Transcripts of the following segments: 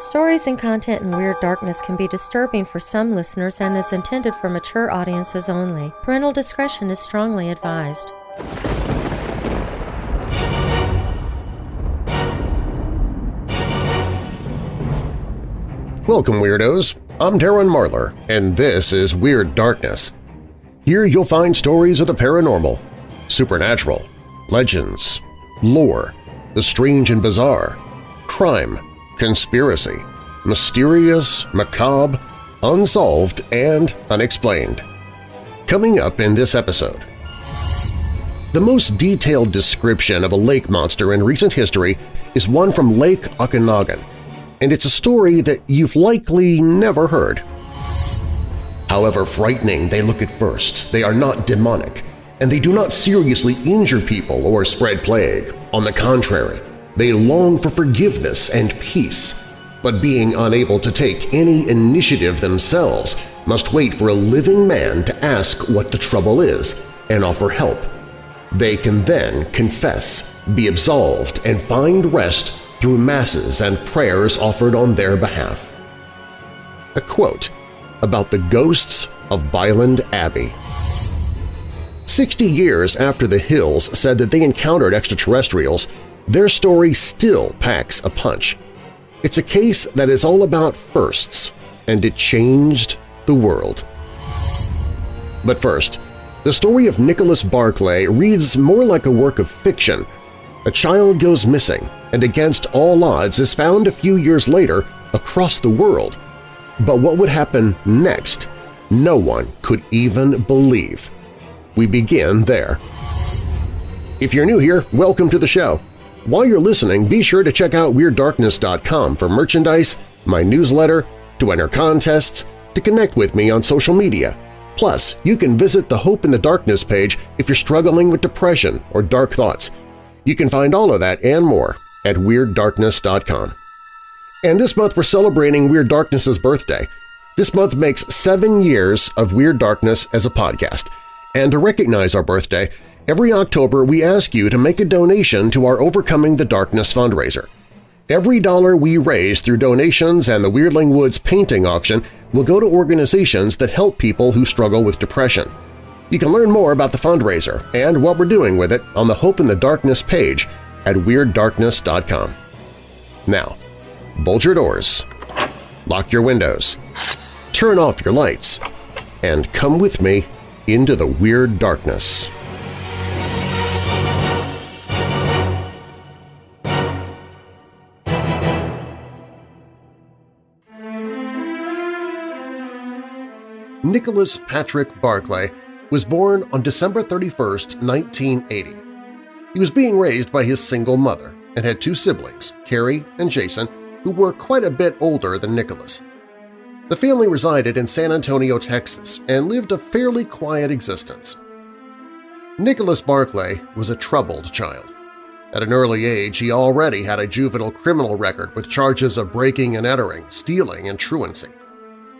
Stories and content in Weird Darkness can be disturbing for some listeners and is intended for mature audiences only. Parental discretion is strongly advised. Welcome, Weirdos! I'm Darren Marlar, and this is Weird Darkness. Here you'll find stories of the paranormal, supernatural, legends, lore, the strange and bizarre, crime, conspiracy, mysterious, macabre, unsolved, and unexplained. Coming up in this episode. The most detailed description of a lake monster in recent history is one from Lake Okanagan, and it's a story that you've likely never heard. However frightening they look at first, they are not demonic, and they do not seriously injure people or spread plague. On the contrary, they long for forgiveness and peace, but being unable to take any initiative themselves must wait for a living man to ask what the trouble is and offer help. They can then confess, be absolved, and find rest through masses and prayers offered on their behalf. A quote about the ghosts of Byland Abbey. Sixty years after the Hills said that they encountered extraterrestrials, their story still packs a punch. It's a case that is all about firsts, and it changed the world. But first, the story of Nicholas Barclay reads more like a work of fiction. A child goes missing and against all odds is found a few years later across the world. But what would happen next, no one could even believe. We begin there. If you're new here, welcome to the show. While you're listening, be sure to check out WeirdDarkness.com for merchandise, my newsletter, to enter contests, to connect with me on social media. Plus, you can visit the Hope in the Darkness page if you're struggling with depression or dark thoughts. You can find all of that and more at WeirdDarkness.com. And this month we're celebrating Weird Darkness's birthday. This month makes seven years of Weird Darkness as a podcast. And to recognize our birthday, Every October, we ask you to make a donation to our Overcoming the Darkness fundraiser. Every dollar we raise through donations and the Weirdling Woods painting auction will go to organizations that help people who struggle with depression. You can learn more about the fundraiser and what we're doing with it on the Hope in the Darkness page at WeirdDarkness.com. Now, bolt your doors, lock your windows, turn off your lights, and come with me into the Weird Darkness. Nicholas Patrick Barclay was born on December 31, 1980. He was being raised by his single mother and had two siblings, Carrie and Jason, who were quite a bit older than Nicholas. The family resided in San Antonio, Texas, and lived a fairly quiet existence. Nicholas Barclay was a troubled child. At an early age, he already had a juvenile criminal record with charges of breaking and entering, stealing, and truancy.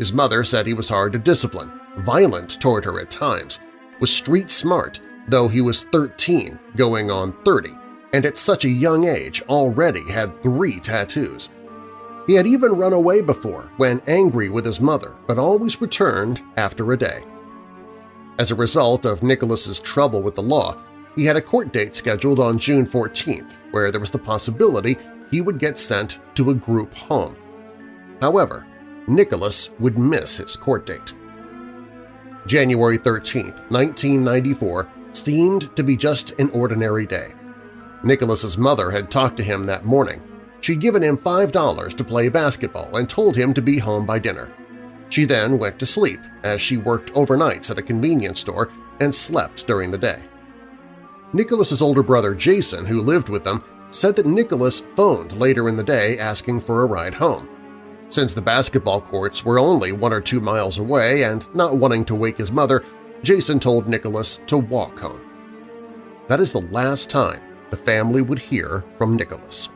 His mother said he was hard to discipline, violent toward her at times, was street smart, though he was 13 going on 30, and at such a young age already had three tattoos. He had even run away before when angry with his mother, but always returned after a day. As a result of Nicholas's trouble with the law, he had a court date scheduled on June 14th, where there was the possibility he would get sent to a group home. However, Nicholas would miss his court date. January 13, 1994 seemed to be just an ordinary day. Nicholas's mother had talked to him that morning. She'd given him $5 to play basketball and told him to be home by dinner. She then went to sleep as she worked overnights at a convenience store and slept during the day. Nicholas's older brother Jason, who lived with them, said that Nicholas phoned later in the day asking for a ride home. Since the basketball courts were only one or two miles away and not wanting to wake his mother, Jason told Nicholas to walk home. That is the last time the family would hear from Nicholas.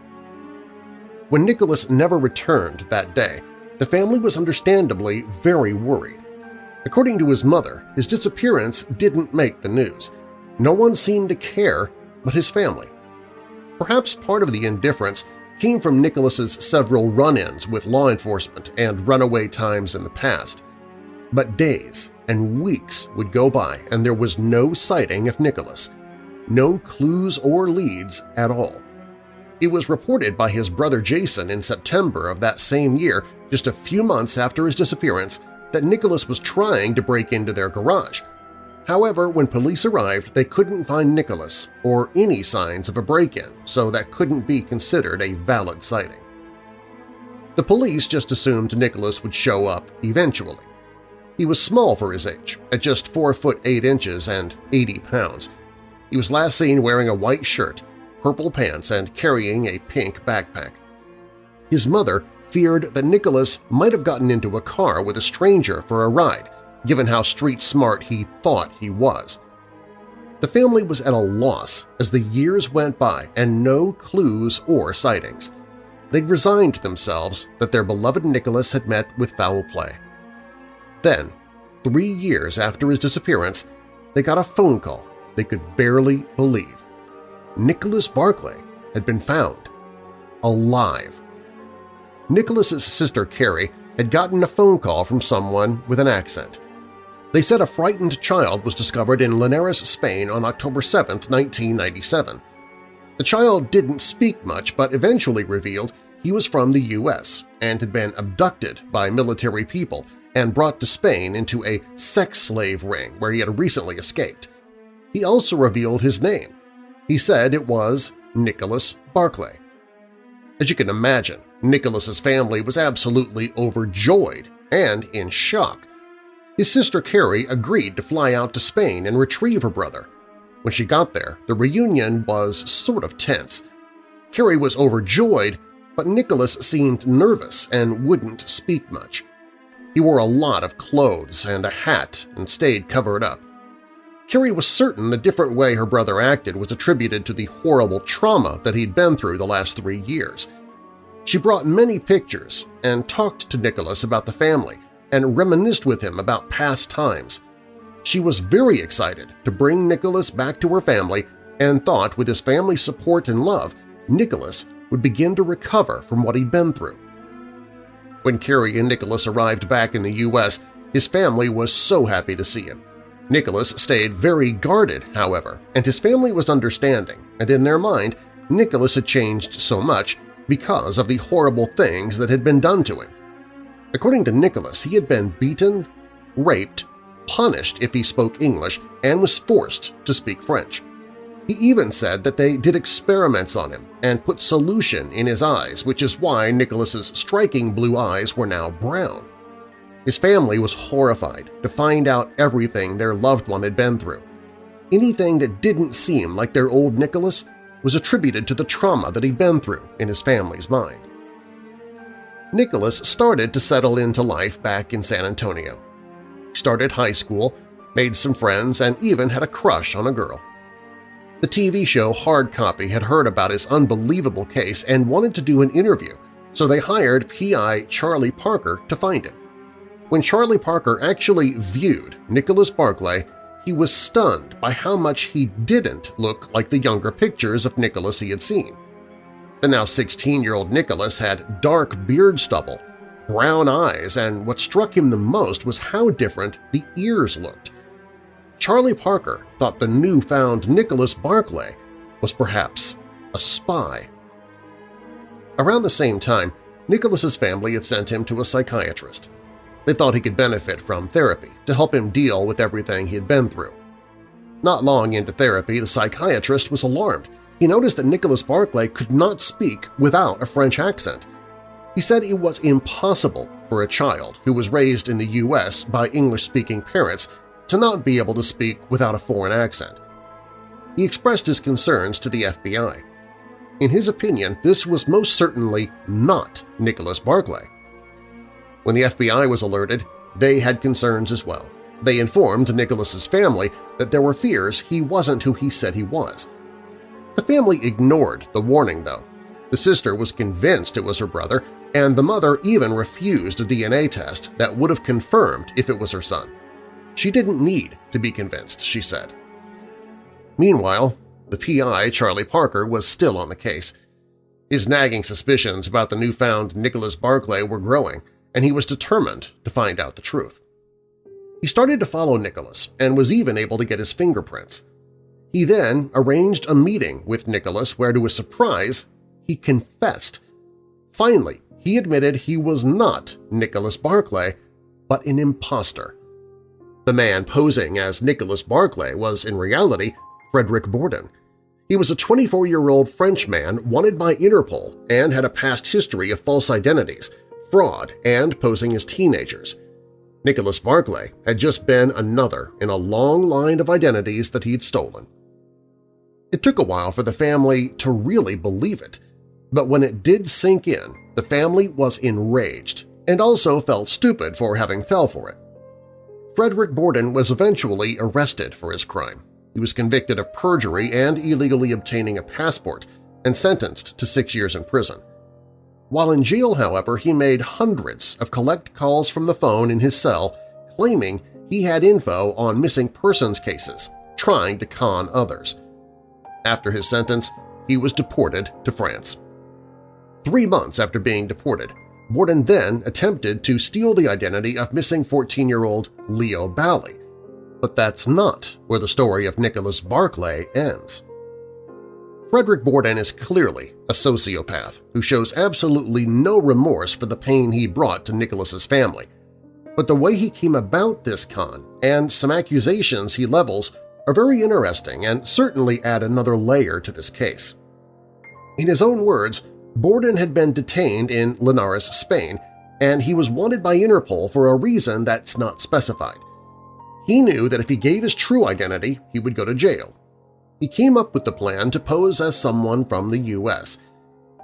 When Nicholas never returned that day, the family was understandably very worried. According to his mother, his disappearance didn't make the news. No one seemed to care but his family. Perhaps part of the indifference came from Nicholas's several run-ins with law enforcement and runaway times in the past. But days and weeks would go by and there was no sighting of Nicholas, no clues or leads at all. It was reported by his brother Jason in September of that same year, just a few months after his disappearance, that Nicholas was trying to break into their garage. However, when police arrived, they couldn't find Nicholas or any signs of a break-in, so that couldn't be considered a valid sighting. The police just assumed Nicholas would show up eventually. He was small for his age, at just 4 foot 8 inches and 80 pounds. He was last seen wearing a white shirt, purple pants, and carrying a pink backpack. His mother feared that Nicholas might have gotten into a car with a stranger for a ride, given how street-smart he thought he was. The family was at a loss as the years went by and no clues or sightings. They'd resigned themselves that their beloved Nicholas had met with foul play. Then, three years after his disappearance, they got a phone call they could barely believe. Nicholas Barclay had been found, alive. Nicholas's sister Carrie had gotten a phone call from someone with an accent. They said a frightened child was discovered in Linares, Spain on October 7, 1997. The child didn't speak much but eventually revealed he was from the U.S. and had been abducted by military people and brought to Spain into a sex slave ring where he had recently escaped. He also revealed his name, he said it was Nicholas Barclay. As you can imagine, Nicholas's family was absolutely overjoyed and in shock. His sister Carrie agreed to fly out to Spain and retrieve her brother. When she got there, the reunion was sort of tense. Carrie was overjoyed, but Nicholas seemed nervous and wouldn't speak much. He wore a lot of clothes and a hat and stayed covered up. Carrie was certain the different way her brother acted was attributed to the horrible trauma that he'd been through the last three years. She brought many pictures and talked to Nicholas about the family and reminisced with him about past times. She was very excited to bring Nicholas back to her family and thought with his family's support and love, Nicholas would begin to recover from what he'd been through. When Carrie and Nicholas arrived back in the U.S., his family was so happy to see him. Nicholas stayed very guarded, however, and his family was understanding, and in their mind, Nicholas had changed so much because of the horrible things that had been done to him. According to Nicholas, he had been beaten, raped, punished if he spoke English, and was forced to speak French. He even said that they did experiments on him and put solution in his eyes, which is why Nicholas's striking blue eyes were now brown. His family was horrified to find out everything their loved one had been through. Anything that didn't seem like their old Nicholas was attributed to the trauma that he'd been through in his family's mind. Nicholas started to settle into life back in San Antonio. He started high school, made some friends, and even had a crush on a girl. The TV show Hard Copy had heard about his unbelievable case and wanted to do an interview, so they hired P.I. Charlie Parker to find him. When Charlie Parker actually viewed Nicholas Barclay, he was stunned by how much he didn't look like the younger pictures of Nicholas he had seen. The now 16-year-old Nicholas had dark beard stubble, brown eyes, and what struck him the most was how different the ears looked. Charlie Parker thought the newfound Nicholas Barclay was perhaps a spy. Around the same time, Nicholas's family had sent him to a psychiatrist. They thought he could benefit from therapy to help him deal with everything he had been through. Not long into therapy, the psychiatrist was alarmed. He noticed that Nicholas Barclay could not speak without a French accent. He said it was impossible for a child who was raised in the U.S. by English-speaking parents to not be able to speak without a foreign accent. He expressed his concerns to the FBI. In his opinion, this was most certainly not Nicholas Barclay. When the FBI was alerted, they had concerns as well. They informed Nicholas's family that there were fears he wasn't who he said he was. The family ignored the warning, though. The sister was convinced it was her brother, and the mother even refused a DNA test that would have confirmed if it was her son. She didn't need to be convinced, she said. Meanwhile, the PI, Charlie Parker, was still on the case. His nagging suspicions about the newfound Nicholas Barclay were growing, and he was determined to find out the truth. He started to follow Nicholas and was even able to get his fingerprints. He then arranged a meeting with Nicholas where, to his surprise, he confessed. Finally, he admitted he was not Nicholas Barclay, but an impostor. The man posing as Nicholas Barclay was in reality Frederick Bourdin. He was a 24-year-old Frenchman wanted by Interpol and had a past history of false identities, fraud, and posing as teenagers. Nicholas Barclay had just been another in a long line of identities that he'd stolen. It took a while for the family to really believe it, but when it did sink in, the family was enraged and also felt stupid for having fell for it. Frederick Bourdin was eventually arrested for his crime. He was convicted of perjury and illegally obtaining a passport and sentenced to six years in prison. While in jail, however, he made hundreds of collect calls from the phone in his cell claiming he had info on missing persons cases, trying to con others. After his sentence, he was deported to France. Three months after being deported, Bourdin then attempted to steal the identity of missing 14-year-old Léo Balley. But that's not where the story of Nicholas Barclay ends. Frederick Bourdin is clearly a sociopath who shows absolutely no remorse for the pain he brought to Nicholas's family. But the way he came about this con and some accusations he levels are very interesting and certainly add another layer to this case. In his own words, Bourdin had been detained in Linares, Spain, and he was wanted by Interpol for a reason that's not specified. He knew that if he gave his true identity, he would go to jail, he came up with the plan to pose as someone from the U.S.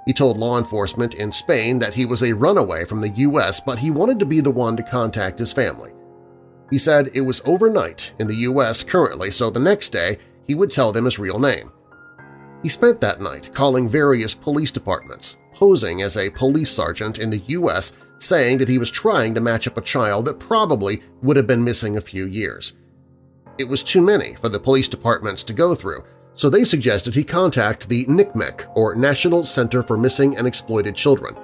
He told law enforcement in Spain that he was a runaway from the U.S., but he wanted to be the one to contact his family. He said it was overnight in the U.S. currently, so the next day he would tell them his real name. He spent that night calling various police departments, posing as a police sergeant in the U.S., saying that he was trying to match up a child that probably would have been missing a few years. It was too many for the police departments to go through, so they suggested he contact the NCMEC, or National Center for Missing and Exploited Children.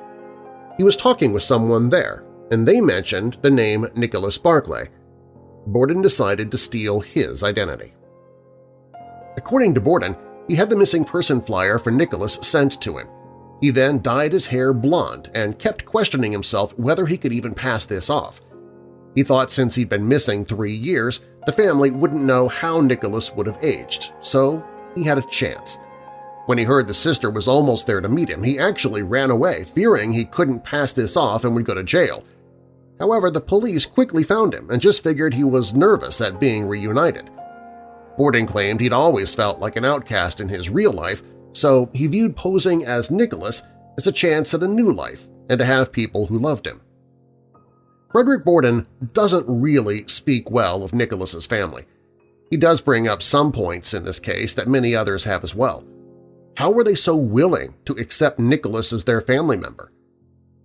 He was talking with someone there, and they mentioned the name Nicholas Barclay. Bourdin decided to steal his identity. According to Bourdin, he had the missing person flyer for Nicholas sent to him. He then dyed his hair blonde and kept questioning himself whether he could even pass this off. He thought since he'd been missing three years, the family wouldn't know how Nicholas would have aged, so he had a chance. When he heard the sister was almost there to meet him, he actually ran away, fearing he couldn't pass this off and would go to jail. However, the police quickly found him and just figured he was nervous at being reunited. Bourdin claimed he'd always felt like an outcast in his real life, so he viewed posing as Nicholas as a chance at a new life and to have people who loved him. Frederick Bourdin doesn't really speak well of Nicholas's family. He does bring up some points in this case that many others have as well. How were they so willing to accept Nicholas as their family member?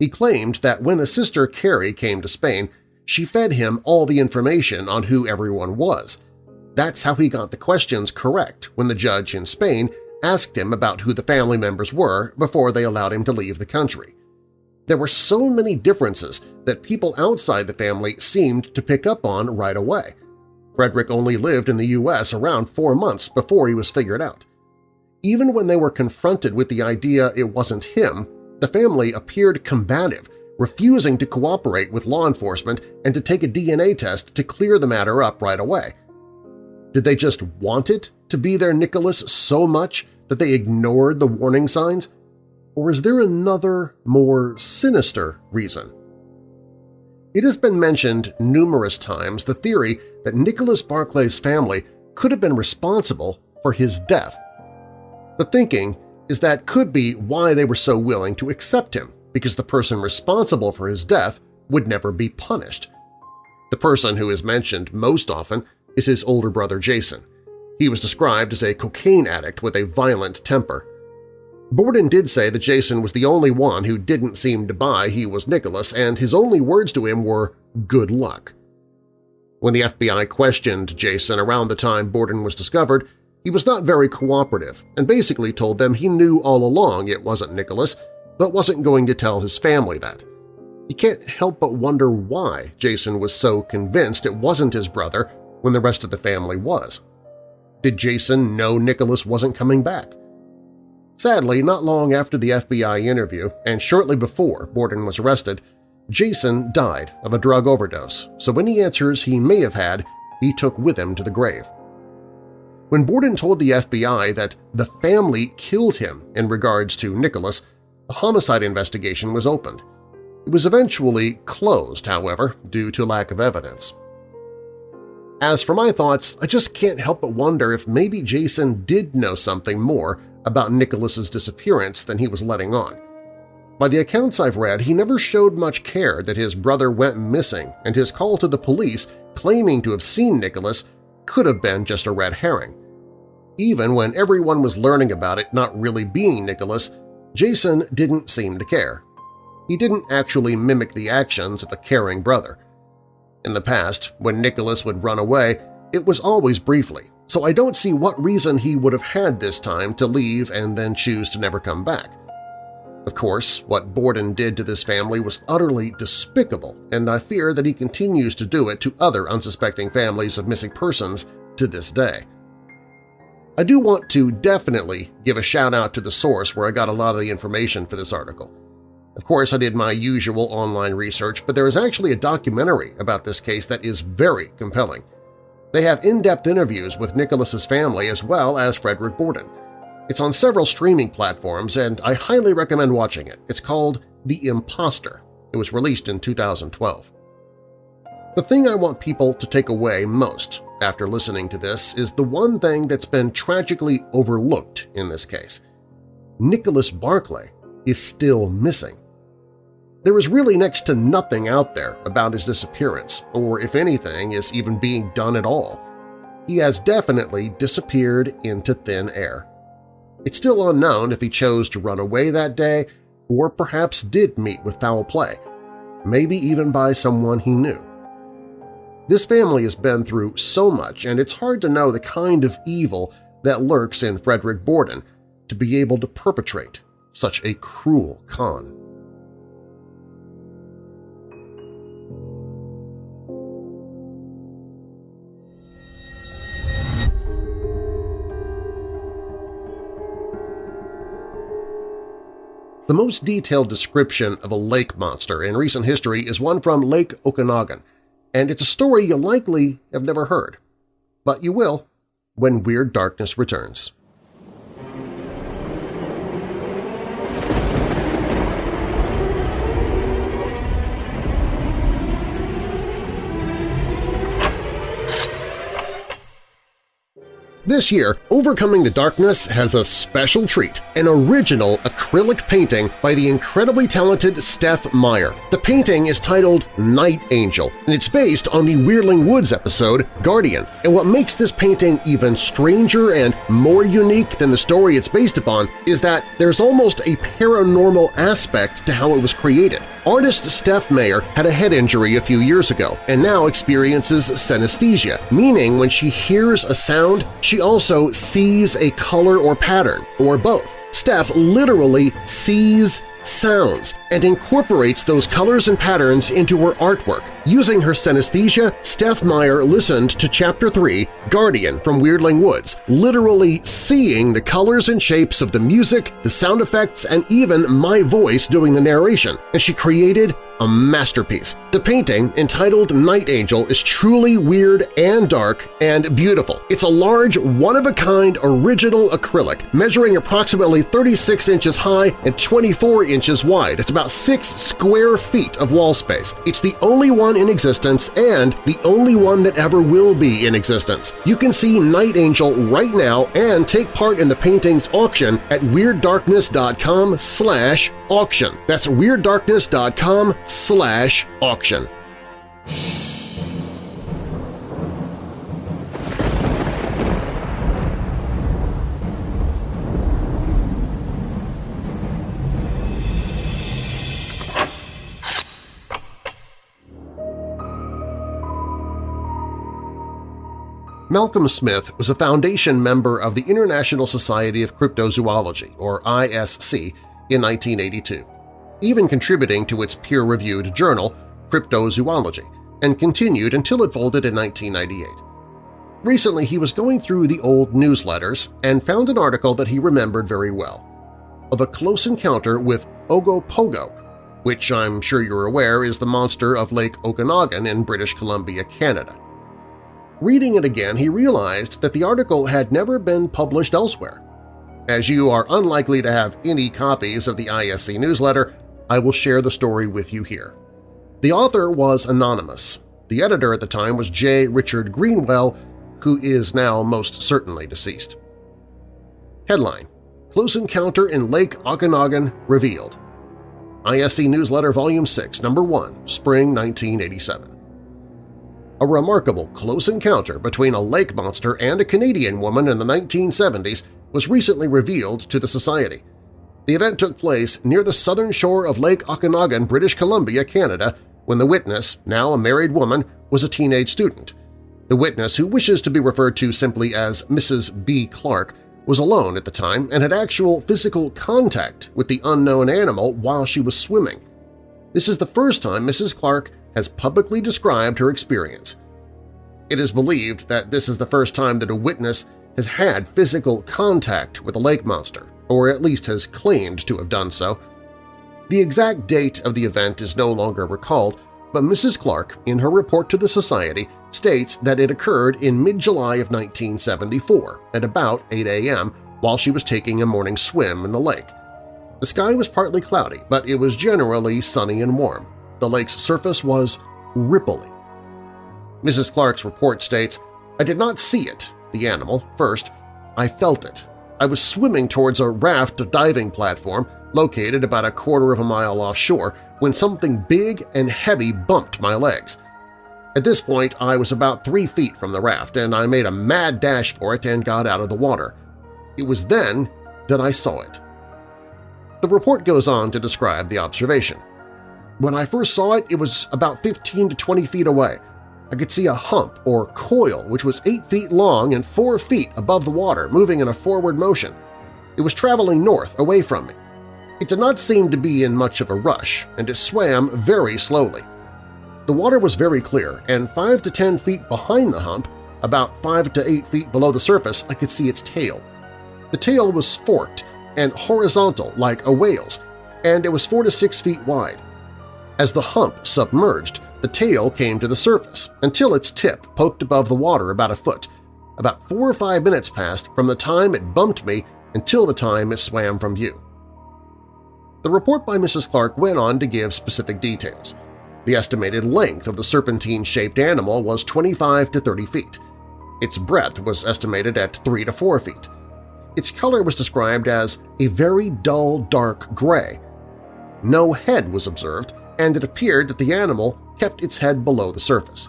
He claimed that when the sister Carrie came to Spain, she fed him all the information on who everyone was. That's how he got the questions correct when the judge in Spain asked him about who the family members were before they allowed him to leave the country. There were so many differences that people outside the family seemed to pick up on right away. Frederick only lived in the U.S. around four months before he was figured out. Even when they were confronted with the idea it wasn't him, the family appeared combative, refusing to cooperate with law enforcement and to take a DNA test to clear the matter up right away. Did they just want it to be their Nicholas so much that they ignored the warning signs? Or is there another, more sinister reason? It has been mentioned numerous times the theory that Nicholas Barclay's family could have been responsible for his death. The thinking is that could be why they were so willing to accept him, because the person responsible for his death would never be punished. The person who is mentioned most often is his older brother Jason. He was described as a cocaine addict with a violent temper. Bourdin did say that Jason was the only one who didn't seem to buy he was Nicholas, and his only words to him were, good luck. When the FBI questioned Jason around the time Bourdin was discovered, He was not very cooperative and basically told them he knew all along it wasn't Nicholas, but wasn't going to tell his family that. You can't help but wonder why Jason was so convinced it wasn't his brother when the rest of the family was. Did Jason know Nicholas wasn't coming back? Sadly, not long after the FBI interview and shortly before Bourdin was arrested, Jason died of a drug overdose, so any answers he may have had he took with him to the grave. When Bourdin told the FBI that the family killed him in regards to Nicholas, a homicide investigation was opened. It was eventually closed, however, due to lack of evidence. As for my thoughts, I just can't help but wonder if maybe Jason did know something more about Nicholas's disappearance than he was letting on. By the accounts I've read, he never showed much care that his brother went missing and his call to the police claiming to have seen Nicholas could have been just a red herring. Even when everyone was learning about it not really being Nicholas, Jason didn't seem to care. He didn't actually mimic the actions of a caring brother. In the past, when Nicholas would run away, it was always briefly, so I don't see what reason he would have had this time to leave and then choose to never come back. Of course, what Bourdin did to this family was utterly despicable, and I fear that he continues to do it to other unsuspecting families of missing persons to this day. I do want to definitely give a shout-out to the source where I got a lot of the information for this article. Of course, I did my usual online research, but there is actually a documentary about this case that is very compelling. They have in-depth interviews with Nicholas's family as well as Frederick Bourdin. It's on several streaming platforms, and I highly recommend watching it. It's called The Imposter. It was released in 2012. The thing I want people to take away most after listening to this is the one thing that's been tragically overlooked in this case. Nicholas Barclay is still missing. There is really next to nothing out there about his disappearance, or if anything is even being done at all. He has definitely disappeared into thin air. It's still unknown if he chose to run away that day or perhaps did meet with foul play, maybe even by someone he knew. This family has been through so much, and it's hard to know the kind of evil that lurks in Frederick Bourdin to be able to perpetrate such a cruel con. The most detailed description of a lake monster in recent history is one from Lake Okanagan, and it's a story you likely have never heard. But you will when Weird Darkness returns. This year, Overcoming the Darkness has a special treat, an original acrylic painting by the incredibly talented Steph Meyer. The painting is titled Night Angel, and it's based on the Weirdling Woods episode Guardian. And what makes this painting even stranger and more unique than the story it's based upon is that there's almost a paranormal aspect to how it was created. Artist Steph Mayer had a head injury a few years ago and now experiences synesthesia, meaning when she hears a sound, she also sees a color or pattern, or both. Steph literally sees sounds and incorporates those colors and patterns into her artwork. Using her synesthesia, Steph Meyer listened to Chapter 3, Guardian from Weirdling Woods, literally seeing the colors and shapes of the music, the sound effects, and even my voice doing the narration, and she created a masterpiece. The painting, entitled Night Angel, is truly weird and dark and beautiful. It's a large, one-of-a-kind original acrylic, measuring approximately 36 inches high and 24 inches wide. It's about 6 square feet of wall space. It's the only one in existence and the only one that ever will be in existence. You can see Night Angel right now and take part in the painting's auction at WeirdDarkness.com slash auction. That's WeirdDarkness.com slash auction. Malcolm Smith was a foundation member of the International Society of Cryptozoology, or ISC, in 1982, even contributing to its peer-reviewed journal, Cryptozoology, and continued until it folded in 1998. Recently, he was going through the old newsletters and found an article that he remembered very well of a close encounter with Ogopogo, which I'm sure you're aware is the monster of Lake Okanagan in British Columbia, Canada. Reading it again, he realized that the article had never been published elsewhere. As you are unlikely to have any copies of the ISC newsletter, I will share the story with you here. The author was anonymous. The editor at the time was J. Richard Greenwell, who is now most certainly deceased. Headline Close Encounter in Lake Okanagan Revealed ISC Newsletter Volume 6, Number 1, Spring 1987 A remarkable close encounter between a lake monster and a Canadian woman in the 1970s was recently revealed to the Society. The event took place near the southern shore of Lake Okanagan, British Columbia, Canada, when the witness, now a married woman, was a teenage student. The witness, who wishes to be referred to simply as Mrs. B. Clark, was alone at the time and had actual physical contact with the unknown animal while she was swimming. This is the first time Mrs. Clark has publicly described her experience. It is believed that this is the first time that a witness has had physical contact with a lake monster, or at least has claimed to have done so. The exact date of the event is no longer recalled, but Mrs. Clark, in her report to the Society, states that it occurred in mid-July of 1974 at about 8 a.m. while she was taking a morning swim in the lake. The sky was partly cloudy, but it was generally sunny and warm. The lake's surface was ripply. Mrs. Clark's report states, I did not see it, the animal, first. I felt it. I was swimming towards a raft diving platform located about a quarter of a mile offshore when something big and heavy bumped my legs. At this point, I was about three feet from the raft, and I made a mad dash for it and got out of the water. It was then that I saw it. The report goes on to describe the observation. When I first saw it, it was about 15 to 20 feet away. I could see a hump or coil which was 8 feet long and 4 feet above the water moving in a forward motion. It was traveling north away from me. It did not seem to be in much of a rush, and it swam very slowly. The water was very clear, and 5 to 10 feet behind the hump, about 5 to 8 feet below the surface, I could see its tail. The tail was forked and horizontal like a whale's, and it was 4 to 6 feet wide. As the hump submerged, the tail came to the surface until its tip poked above the water about a foot. About four or five minutes passed from the time it bumped me until the time it swam from view. The report by Mrs. Clark went on to give specific details. The estimated length of the serpentine-shaped animal was 25 to 30 feet. Its breadth was estimated at 3 to 4 feet. Its color was described as a very dull dark gray. No head was observed, and it appeared that the animal kept its head below the surface.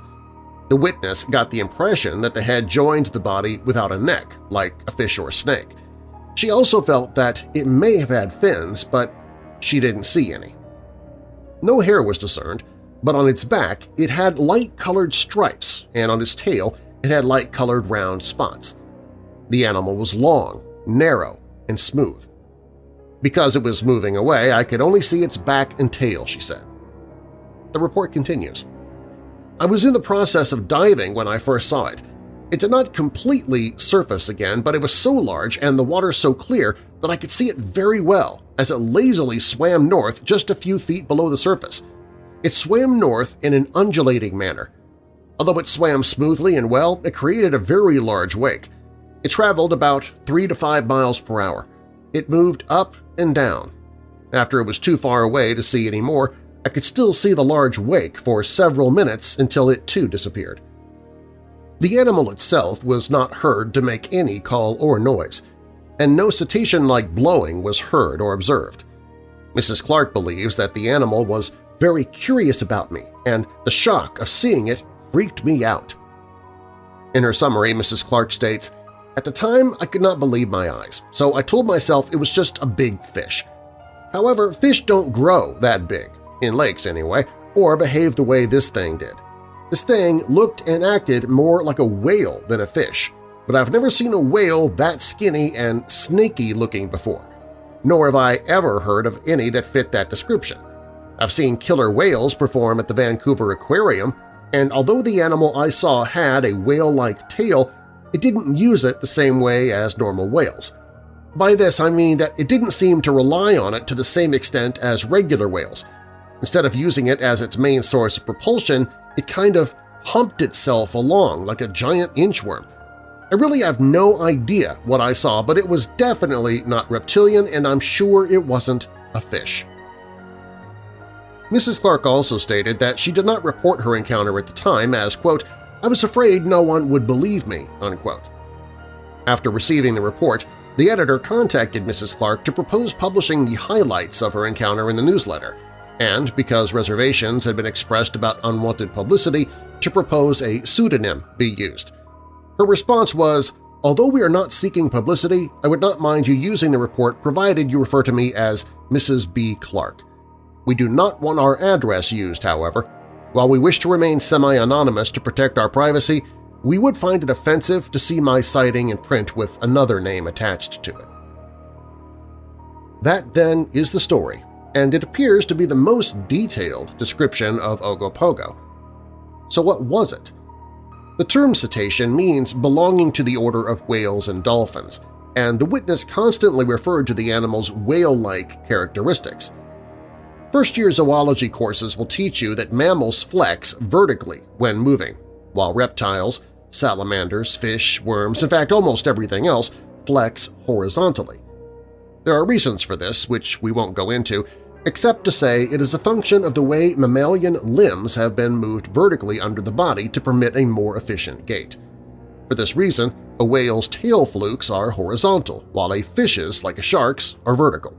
The witness got the impression that the head joined the body without a neck, like a fish or a snake. She also felt that it may have had fins, but she didn't see any. No hair was discerned, but on its back it had light-colored stripes, and on its tail it had light-colored round spots. The animal was long, narrow, and smooth. Because it was moving away, I could only see its back and tail, she said. The report continues. I was in the process of diving when I first saw it. It did not completely surface again, but it was so large and the water so clear that I could see it very well as it lazily swam north just a few feet below the surface. It swam north in an undulating manner. Although it swam smoothly and well, it created a very large wake. It traveled about 3 to 5 miles per hour. It moved up and down. After it was too far away to see any more, I could still see the large wake for several minutes until it too disappeared. The animal itself was not heard to make any call or noise and no cetacean-like blowing was heard or observed. Mrs. Clark believes that the animal was very curious about me, and the shock of seeing it freaked me out. In her summary, Mrs. Clark states, At the time, I could not believe my eyes, so I told myself it was just a big fish. However, fish don't grow that big, in lakes anyway, or behave the way this thing did. This thing looked and acted more like a whale than a fish, but I've never seen a whale that skinny and snaky-looking before, nor have I ever heard of any that fit that description. I've seen killer whales perform at the Vancouver Aquarium, and although the animal I saw had a whale-like tail, it didn't use it the same way as normal whales. By this I mean that it didn't seem to rely on it to the same extent as regular whales. Instead of using it as its main source of propulsion, it kind of humped itself along like a giant inchworm. I really have no idea what I saw, but it was definitely not reptilian and I'm sure it wasn't a fish. Mrs. Clark also stated that she did not report her encounter at the time as, quote, I was afraid no one would believe me, unquote. After receiving the report, the editor contacted Mrs. Clark to propose publishing the highlights of her encounter in the newsletter, and because reservations had been expressed about unwanted publicity, to propose a pseudonym be used. Her response was, Although we are not seeking publicity, I would not mind you using the report provided you refer to me as Mrs. B. Clark. We do not want our address used, however. While we wish to remain semi-anonymous to protect our privacy, we would find it offensive to see my sighting in print with another name attached to it. That, then, is the story, and it appears to be the most detailed description of Ogopogo. So what was it? The term cetacean means belonging to the order of whales and dolphins, and the witness constantly referred to the animal's whale-like characteristics. First-year zoology courses will teach you that mammals flex vertically when moving, while reptiles, salamanders, fish, worms, in fact almost everything else, flex horizontally. There are reasons for this, which we won't go into, except to say it is a function of the way mammalian limbs have been moved vertically under the body to permit a more efficient gait. For this reason, a whale's tail flukes are horizontal, while a fish's, like a shark's, are vertical.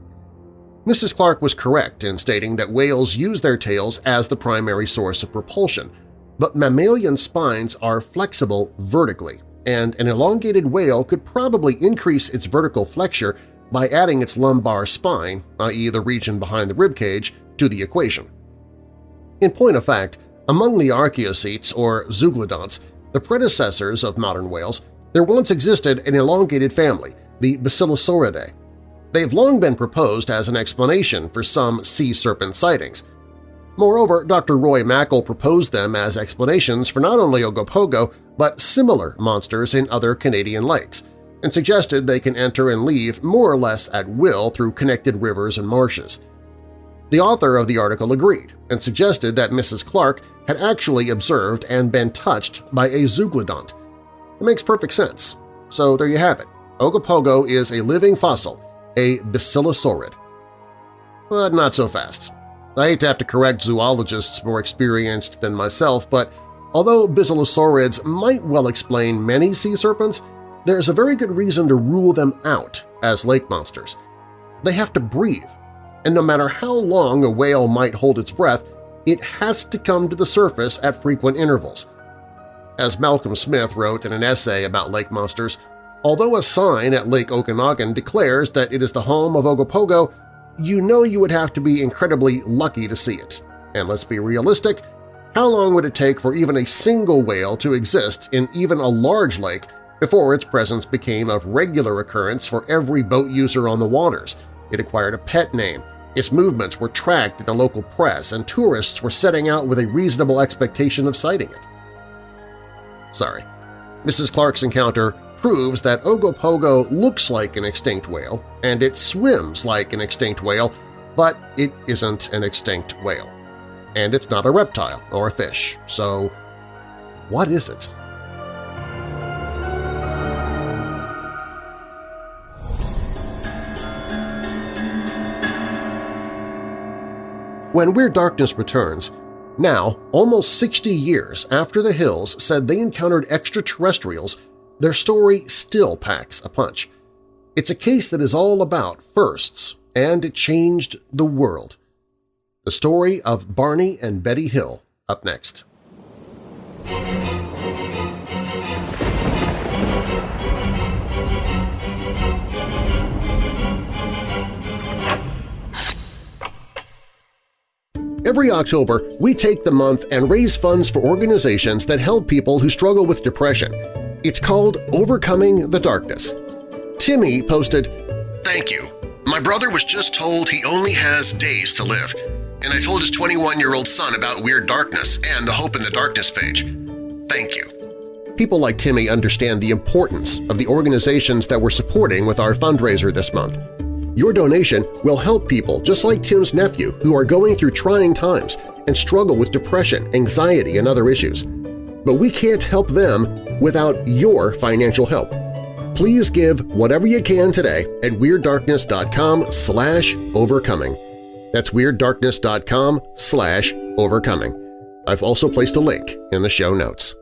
Mrs. Clark was correct in stating that whales use their tails as the primary source of propulsion, but mammalian spines are flexible vertically, and an elongated whale could probably increase its vertical flexure by adding its lumbar spine, i.e. the region behind the ribcage, to the equation. In point of fact, among the archaeocetes or zeuglodonts, the predecessors of modern whales, there once existed an elongated family, the Basilosauridae. They've long been proposed as an explanation for some sea serpent sightings. Moreover, Dr. Roy Mackal proposed them as explanations for not only Ogopogo but similar monsters in other Canadian lakes, and suggested they can enter and leave more or less at will through connected rivers and marshes. The author of the article agreed and suggested that Mrs. Clark had actually observed and been touched by a zeuglodont. It makes perfect sense. So there you have it. Ogopogo is a living fossil, a basilosaurid. But not so fast. I hate to have to correct zoologists more experienced than myself, but although basilosaurids might well explain many sea serpents, there's a very good reason to rule them out as lake monsters. They have to breathe, and no matter how long a whale might hold its breath, it has to come to the surface at frequent intervals. As Malcolm Smith wrote in an essay about lake monsters, although a sign at Lake Okanagan declares that it is the home of Ogopogo, you know you would have to be incredibly lucky to see it. And let's be realistic, how long would it take for even a single whale to exist in even a large lake before its presence became of regular occurrence for every boat user on the waters. It acquired a pet name, its movements were tracked in the local press, and tourists were setting out with a reasonable expectation of sighting it. Sorry. Mrs. Clark's encounter proves that Ogopogo looks like an extinct whale and it swims like an extinct whale, but it isn't an extinct whale. And it's not a reptile or a fish, so what is it? When Weird Darkness returns, now, almost 60 years after the Hills said they encountered extraterrestrials, their story still packs a punch. It's a case that is all about firsts, and it changed the world. The story of Barney and Betty Hill up next. Every October, we take the month and raise funds for organizations that help people who struggle with depression. It's called Overcoming the Darkness. Timmy posted, Thank you. My brother was just told he only has days to live, and I told his 21-year-old son about Weird Darkness and the Hope in the Darkness page. Thank you. People like Timmy understand the importance of the organizations that we're supporting with our fundraiser this month. Your donation will help people just like Tim's nephew who are going through trying times and struggle with depression, anxiety, and other issues. But we can't help them without your financial help. Please give whatever you can today at WeirdDarkness.com slash overcoming. That's WeirdDarkness.com slash overcoming. I've also placed a link in the show notes.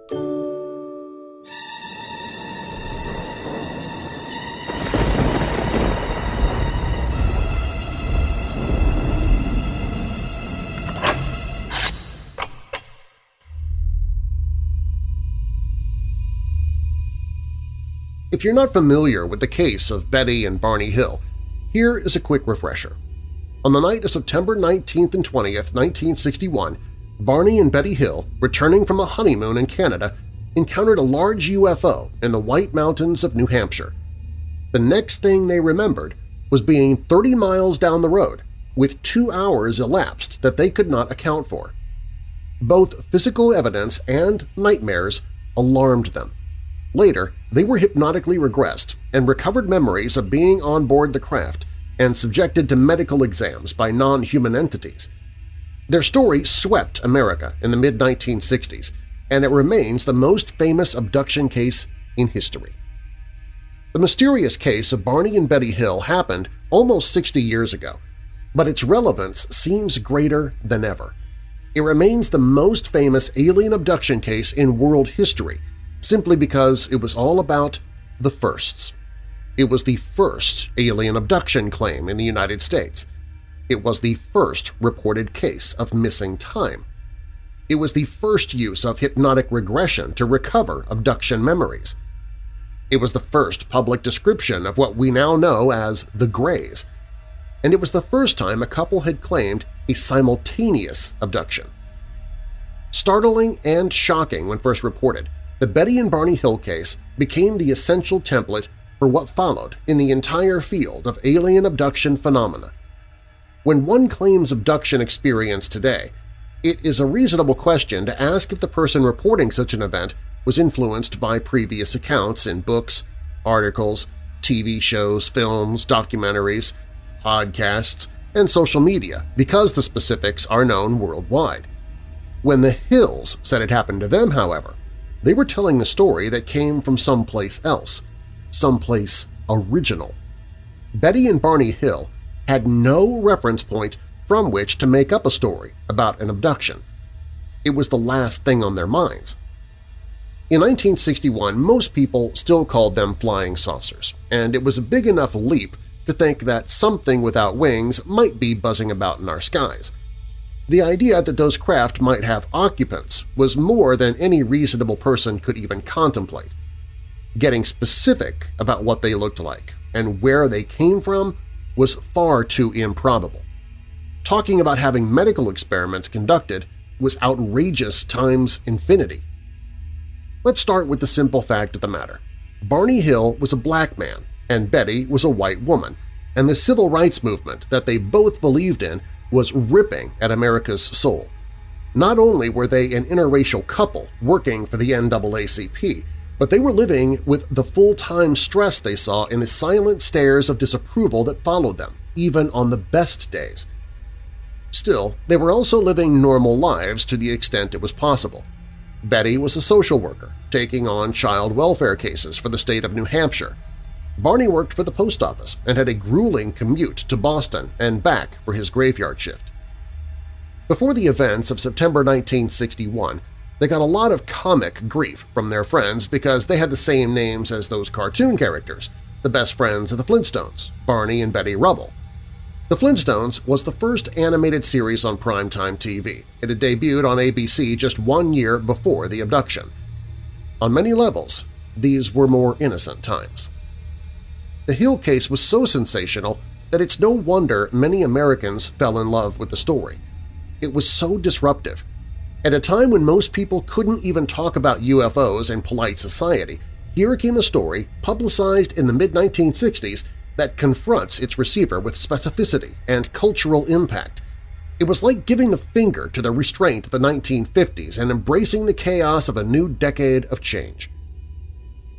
If you're not familiar with the case of Betty and Barney Hill, here is a quick refresher. On the night of September 19th and 20th, 1961, Barney and Betty Hill, returning from a honeymoon in Canada, encountered a large UFO in the White Mountains of New Hampshire. The next thing they remembered was being 30 miles down the road, with two hours elapsed that they could not account for. Both physical evidence and nightmares alarmed them. Later, they were hypnotically regressed and recovered memories of being on board the craft and subjected to medical exams by non-human entities. Their story swept America in the mid-1960s, and it remains the most famous abduction case in history. The mysterious case of Barney and Betty Hill happened almost 60 years ago, but its relevance seems greater than ever. It remains the most famous alien abduction case in world history simply because it was all about the firsts. It was the first alien abduction claim in the United States. It was the first reported case of missing time. It was the first use of hypnotic regression to recover abduction memories. It was the first public description of what we now know as the Greys. And it was the first time a couple had claimed a simultaneous abduction. Startling and shocking when first reported, the Betty and Barney Hill case became the essential template for what followed in the entire field of alien abduction phenomena. When one claims abduction experience today, it is a reasonable question to ask if the person reporting such an event was influenced by previous accounts in books, articles, TV shows, films, documentaries, podcasts, and social media because the specifics are known worldwide. When the Hills said it happened to them, however, they were telling a story that came from someplace else, someplace original. Betty and Barney Hill had no reference point from which to make up a story about an abduction. It was the last thing on their minds. In 1961, most people still called them flying saucers, and it was a big enough leap to think that something without wings might be buzzing about in our skies. The idea that those craft might have occupants was more than any reasonable person could even contemplate. Getting specific about what they looked like and where they came from was far too improbable. Talking about having medical experiments conducted was outrageous times infinity. Let's start with the simple fact of the matter. Barney Hill was a black man and Betty was a white woman, and the civil rights movement that they both believed in was ripping at America's soul. Not only were they an interracial couple working for the NAACP, but they were living with the full-time stress they saw in the silent stares of disapproval that followed them, even on the best days. Still, they were also living normal lives to the extent it was possible. Betty was a social worker, taking on child welfare cases for the state of New Hampshire, Barney worked for the post office and had a grueling commute to Boston and back for his graveyard shift. Before the events of September 1961, they got a lot of comic grief from their friends because they had the same names as those cartoon characters, the best friends of the Flintstones, Barney and Betty Rubble. The Flintstones was the first animated series on primetime TV. It had debuted on ABC just one year before the abduction. On many levels, these were more innocent times. The Hill case was so sensational that it's no wonder many Americans fell in love with the story. it was so disruptive. At a time when most people couldn't even talk about UFOs in polite society, here came a story publicized in the mid-1960s that confronts its receiver with specificity and cultural impact. It was like giving the finger to the restraint of the 1950s and embracing the chaos of a new decade of change.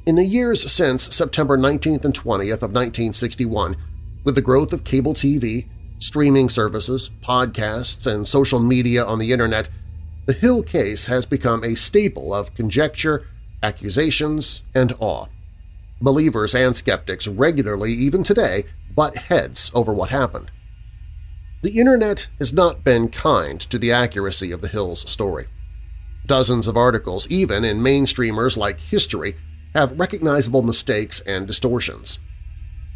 In the years since September 19th and 20th of 1961, with the growth of cable TV, streaming services, podcasts, and social media on the Internet, the Hill case has become a staple of conjecture, accusations, and awe. Believers and skeptics regularly, even today, butt heads over what happened. The Internet has not been kind to the accuracy of the Hills story. Dozens of articles, even in mainstreamers like History, have recognizable mistakes and distortions.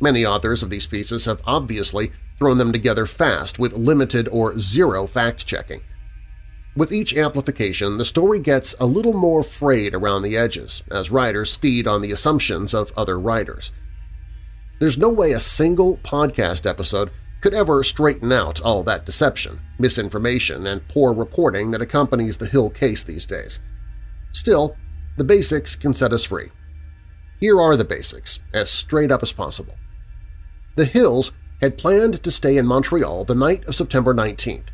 Many authors of these pieces have obviously thrown them together fast with limited or zero fact-checking. With each amplification, the story gets a little more frayed around the edges as writers feed on the assumptions of other writers. There's no way a single podcast episode could ever straighten out all that deception, misinformation, and poor reporting that accompanies the Hill case these days. Still, the basics can set us free. Here are the basics, as straight up as possible. The Hills had planned to stay in Montreal the night of September 19th.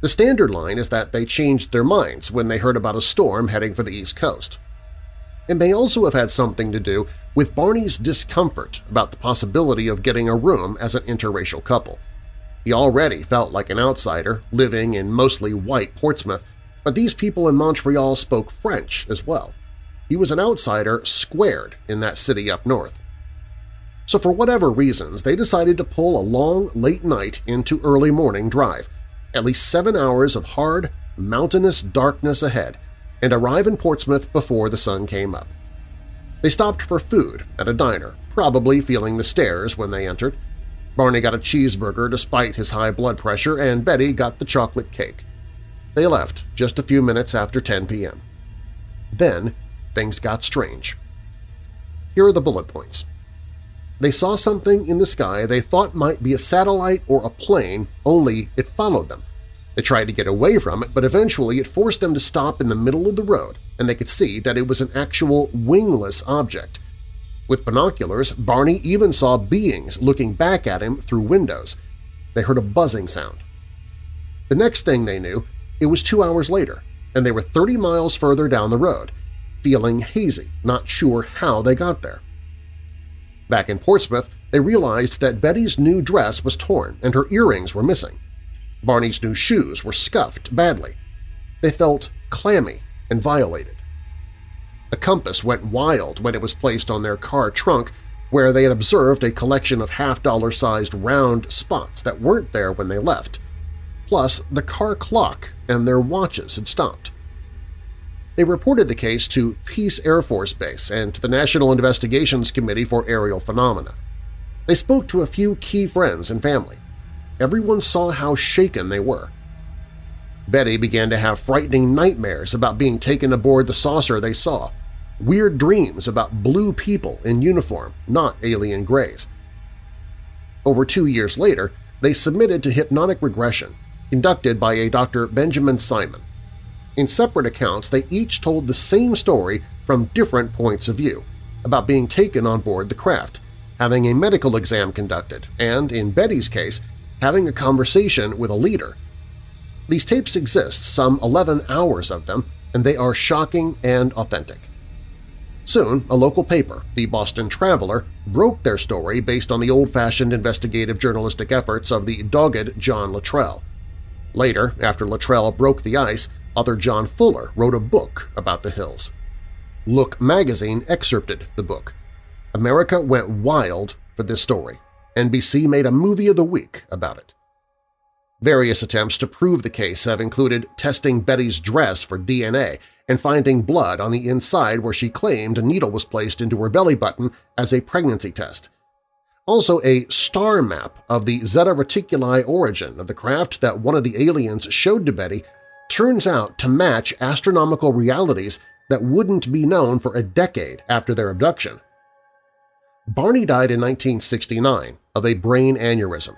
The standard line is that they changed their minds when they heard about a storm heading for the East Coast. It may also have had something to do with Barney's discomfort about the possibility of getting a room as an interracial couple. He already felt like an outsider living in mostly white Portsmouth, but these people in Montreal spoke French as well. He was an outsider squared in that city up north. So for whatever reasons, they decided to pull a long, late night into early morning drive, at least seven hours of hard, mountainous darkness ahead, and arrive in Portsmouth before the sun came up. They stopped for food at a diner, probably feeling the stares when they entered. Barney got a cheeseburger despite his high blood pressure, and Betty got the chocolate cake. They left just a few minutes after 10 p.m. Then things got strange. Here are the bullet points. They saw something in the sky they thought might be a satellite or a plane, only it followed them. They tried to get away from it, but eventually it forced them to stop in the middle of the road, and they could see that it was an actual wingless object. With binoculars, Barney even saw beings looking back at him through windows. They heard a buzzing sound. The next thing they knew, it was two hours later, and they were 30 miles further down the road, feeling hazy, not sure how they got there. Back in Portsmouth, they realized that Betty's new dress was torn and her earrings were missing. Barney's new shoes were scuffed badly. They felt clammy and violated. The compass went wild when it was placed on their car trunk where they had observed a collection of half-dollar-sized round spots that weren't there when they left. Plus, the car clock and their watches had stopped. They reported the case to Pease Air Force Base and to the National Investigations Committee for Aerial Phenomena. They spoke to a few key friends and family. Everyone saw how shaken they were. Betty began to have frightening nightmares about being taken aboard the saucer they saw, weird dreams about blue people in uniform, not alien grays. Over two years later, they submitted to hypnotic regression, conducted by a Dr. Benjamin Simon. In separate accounts, they each told the same story from different points of view about being taken on board the craft, having a medical exam conducted, and, in Betty's case, having a conversation with a leader. These tapes exist, some 11 hours of them, and they are shocking and authentic. Soon, a local paper, the Boston Traveler, broke their story based on the old-fashioned investigative journalistic efforts of the dogged John Luttrell. Later, after Luttrell broke the ice, author John Fuller wrote a book about the Hills. Look magazine excerpted the book. America went wild for this story. NBC made a movie of the week about it. Various attempts to prove the case have included testing Betty's dress for DNA and finding blood on the inside where she claimed a needle was placed into her belly button as a pregnancy test. Also a star map of the Zeta Reticuli origin of the craft that one of the aliens showed to Betty turns out to match astronomical realities that wouldn't be known for a decade after their abduction. Barney died in 1969 of a brain aneurysm,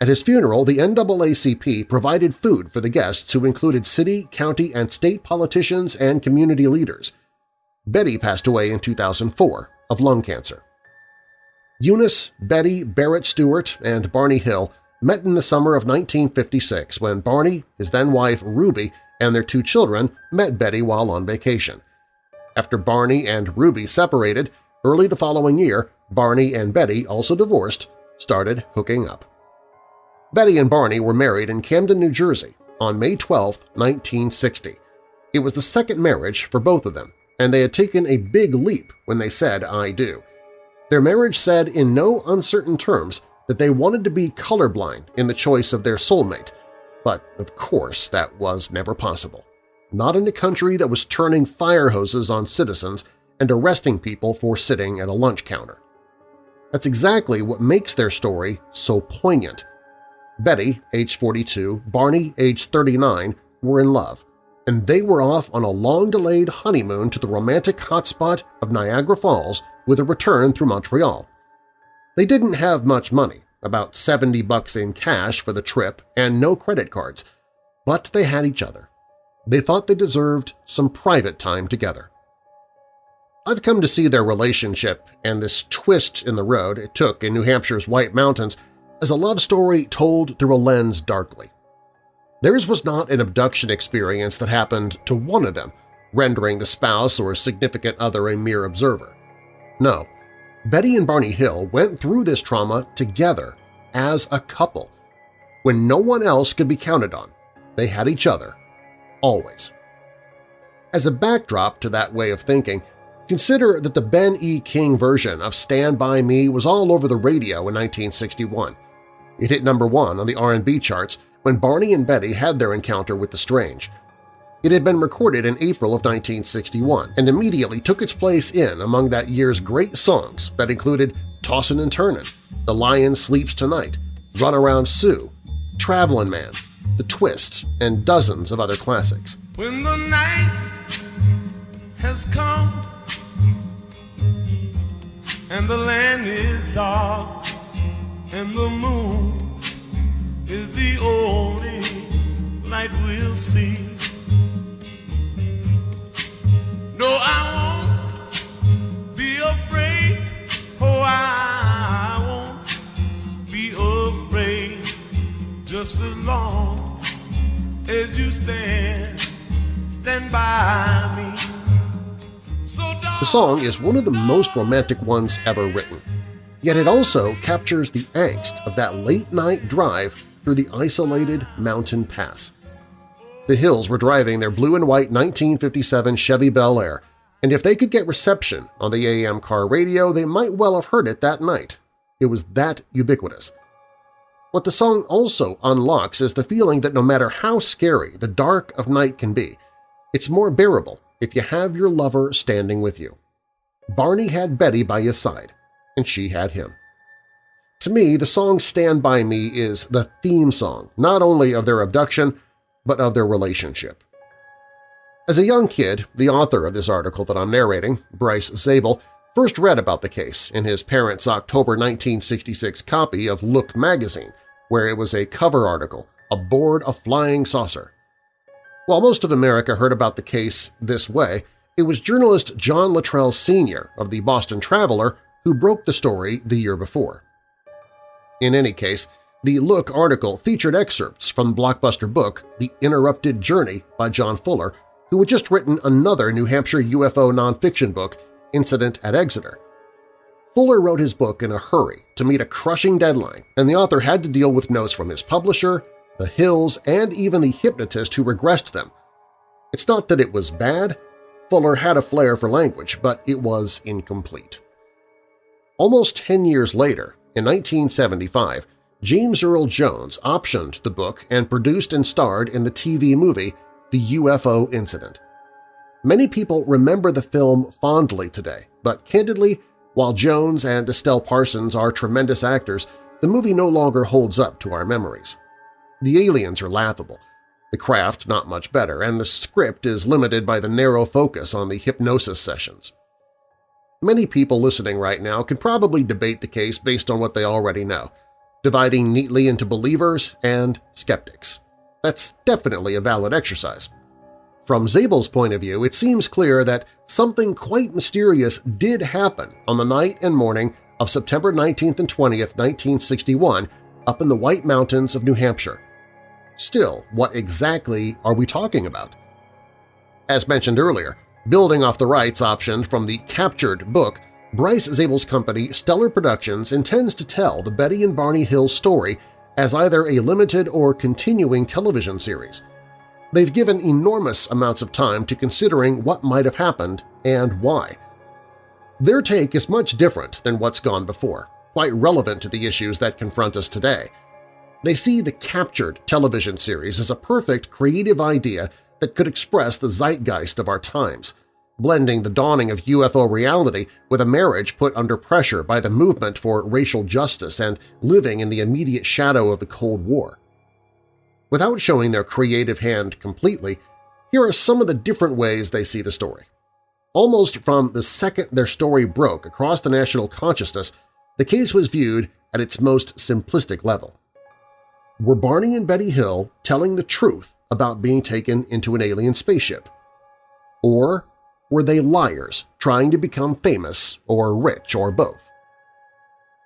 At his funeral, the NAACP provided food for the guests who included city, county, and state politicians and community leaders. Betty passed away in 2004 of lung cancer. Eunice, Betty, Barrett Stewart, and Barney Hill met in the summer of 1956 when Barney, his then-wife Ruby, and their two children met Betty while on vacation. After Barney and Ruby separated, early the following year, Barney and Betty, also divorced, started hooking up. Betty and Barney were married in Camden, New Jersey on May 12, 1960. It was the second marriage for both of them, and they had taken a big leap when they said I do. Their marriage said in no uncertain terms that they wanted to be colorblind in the choice of their soulmate, but of course that was never possible. Not in a country that was turning fire hoses on citizens and arresting people for sitting at a lunch counter. That's exactly what makes their story so poignant. Betty, age 42, Barney, age 39, were in love, and they were off on a long-delayed honeymoon to the romantic hotspot of Niagara Falls with a return through Montreal. They didn't have much money, about 70 bucks in cash for the trip and no credit cards, but they had each other. They thought they deserved some private time together. I've come to see their relationship and this twist in the road it took in New Hampshire's White Mountains as a love story told through a lens darkly. Theirs was not an abduction experience that happened to one of them, rendering the spouse or significant other a mere observer. No, Betty and Barney Hill went through this trauma together as a couple. When no one else could be counted on, they had each other, always. As a backdrop to that way of thinking, consider that the Ben E. King version of Stand By Me was all over the radio in 1961. It hit number one on the R&B charts when Barney and Betty had their encounter with the strange. It had been recorded in April of 1961 and immediately took its place in among that year's great songs that included Tossin' and Turnin', The Lion Sleeps Tonight, Run Around Sue, Travelin' Man, The Twist, and dozens of other classics. When the night has come and the land is dark and the moon is the only light we'll see. No, I won't be afraid. Oh, I won't be afraid. Just as long as you stand, stand by me. So the song is one of the most romantic ones ever written, yet it also captures the angst of that late-night drive through the isolated mountain pass. The Hills were driving their blue and white 1957 Chevy Bel Air, and if they could get reception on the AM car radio, they might well have heard it that night. It was that ubiquitous. What the song also unlocks is the feeling that no matter how scary the dark of night can be, it's more bearable if you have your lover standing with you. Barney had Betty by his side, and she had him. To me, the song Stand By Me is the theme song not only of their abduction, but of their relationship. As a young kid, the author of this article that I'm narrating, Bryce Zabel, first read about the case in his parents' October 1966 copy of Look magazine, where it was a cover article, Aboard a Flying Saucer. While most of America heard about the case this way, it was journalist John Luttrell Sr. of the Boston Traveler who broke the story the year before. In any case, the Look article featured excerpts from the blockbuster book The Interrupted Journey by John Fuller, who had just written another New Hampshire UFO nonfiction book, Incident at Exeter. Fuller wrote his book in a hurry to meet a crushing deadline, and the author had to deal with notes from his publisher, the Hills, and even the hypnotist who regressed them. It's not that it was bad. Fuller had a flair for language, but it was incomplete. Almost 10 years later, in 1975, James Earl Jones optioned the book and produced and starred in the TV movie The UFO Incident. Many people remember the film fondly today, but candidly, while Jones and Estelle Parsons are tremendous actors, the movie no longer holds up to our memories. The aliens are laughable, the craft not much better, and the script is limited by the narrow focus on the hypnosis sessions. Many people listening right now can probably debate the case based on what they already know – dividing neatly into believers and skeptics. That's definitely a valid exercise. From Zabel's point of view, it seems clear that something quite mysterious did happen on the night and morning of September 19th and 20th, 1961, up in the White Mountains of New Hampshire. Still, what exactly are we talking about? As mentioned earlier, building off the rights option from the Captured book, Bryce Zabel's company Stellar Productions intends to tell the Betty and Barney Hill story as either a limited or continuing television series. They've given enormous amounts of time to considering what might have happened and why. Their take is much different than what's gone before, quite relevant to the issues that confront us today. They see the Captured television series as a perfect creative idea that could express the zeitgeist of our times, blending the dawning of UFO reality with a marriage put under pressure by the movement for racial justice and living in the immediate shadow of the Cold War. Without showing their creative hand completely, here are some of the different ways they see the story. Almost from the second their story broke across the national consciousness, the case was viewed at its most simplistic level. Were Barney and Betty Hill telling the truth about being taken into an alien spaceship? Or were they liars trying to become famous or rich or both?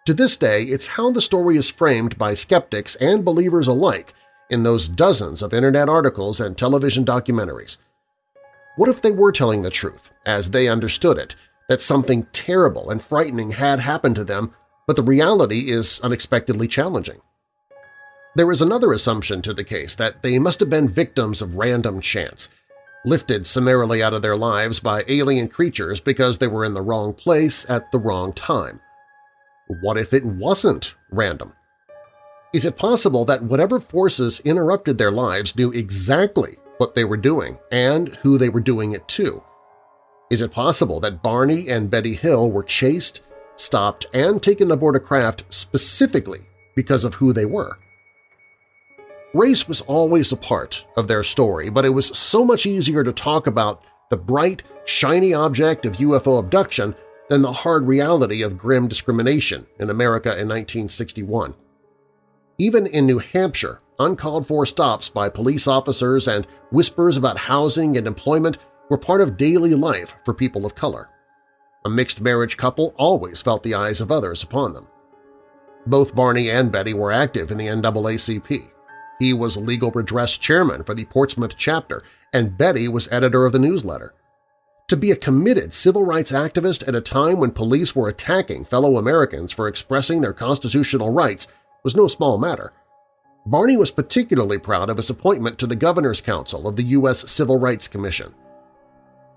To this day, it's how the story is framed by skeptics and believers alike in those dozens of Internet articles and television documentaries. What if they were telling the truth, as they understood it, that something terrible and frightening had happened to them, but the reality is unexpectedly challenging? There is another assumption to the case that they must have been victims of random chance, lifted summarily out of their lives by alien creatures because they were in the wrong place at the wrong time. What if it wasn't random? Is it possible that whatever forces interrupted their lives knew exactly what they were doing and who they were doing it to? Is it possible that Barney and Betty Hill were chased, stopped, and taken aboard a craft specifically because of who they were? Race was always a part of their story, but it was so much easier to talk about the bright, shiny object of UFO abduction than the hard reality of grim discrimination in America in 1961. Even in New Hampshire, uncalled-for stops by police officers and whispers about housing and employment were part of daily life for people of color. A mixed-marriage couple always felt the eyes of others upon them. Both Barney and Betty were active in the NAACP. He was legal redress chairman for the Portsmouth chapter, and Betty was editor of the newsletter. To be a committed civil rights activist at a time when police were attacking fellow Americans for expressing their constitutional rights was no small matter. Barney was particularly proud of his appointment to the Governor's Council of the U.S. Civil Rights Commission.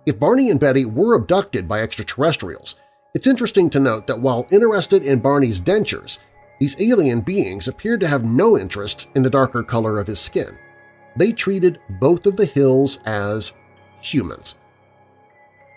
If Barney and Betty were abducted by extraterrestrials, it's interesting to note that while interested in Barney's dentures, these alien beings appeared to have no interest in the darker color of his skin. They treated both of the Hills as humans.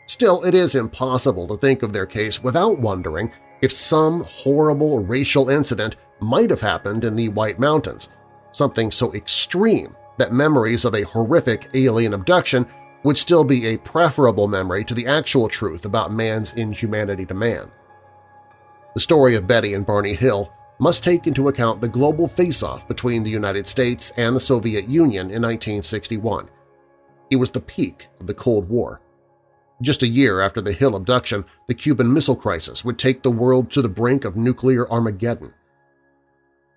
Still, it is impossible to think of their case without wondering if some horrible racial incident might have happened in the White Mountains, something so extreme that memories of a horrific alien abduction would still be a preferable memory to the actual truth about man's inhumanity to man. The story of Betty and Barney Hill must take into account the global face-off between the United States and the Soviet Union in 1961. It was the peak of the Cold War. Just a year after the Hill abduction, the Cuban Missile Crisis would take the world to the brink of nuclear Armageddon.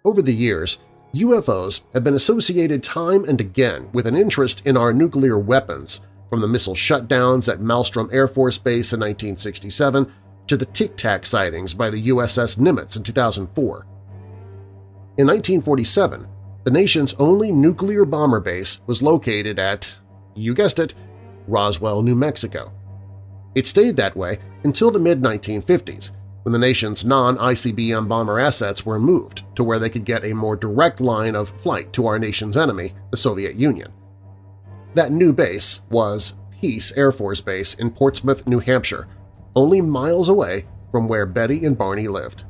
Over the years, UFOs have been associated time and again with an interest in our nuclear weapons, from the missile shutdowns at Malmstrom Air Force Base in 1967 to the Tic Tac sightings by the USS Nimitz in 2004. In 1947, the nation's only nuclear bomber base was located at, you guessed it, Roswell, New Mexico. It stayed that way until the mid-1950s, when the nation's non-ICBM bomber assets were moved to where they could get a more direct line of flight to our nation's enemy, the Soviet Union. That new base was Pease Air Force Base in Portsmouth, New Hampshire, only miles away from where Betty and Barney lived.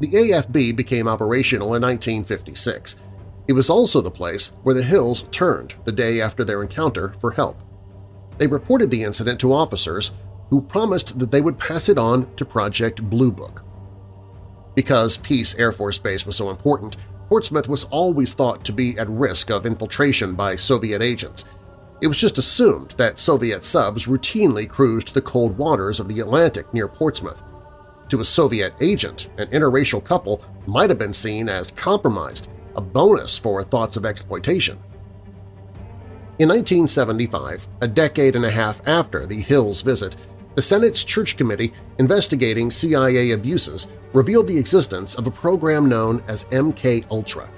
The AFB became operational in 1956. It was also the place where the Hills turned the day after their encounter for help. They reported the incident to officers who promised that they would pass it on to Project Blue Book. Because Pease Air Force Base was so important, Portsmouth was always thought to be at risk of infiltration by Soviet agents. It was just assumed that Soviet subs routinely cruised the cold waters of the Atlantic near Portsmouth. To a Soviet agent, an interracial couple might have been seen as compromised, a bonus for thoughts of exploitation. In 1975, a decade and a half after the Hills visit, the Senate's Church Committee investigating CIA abuses revealed the existence of a program known as MK-Ultra.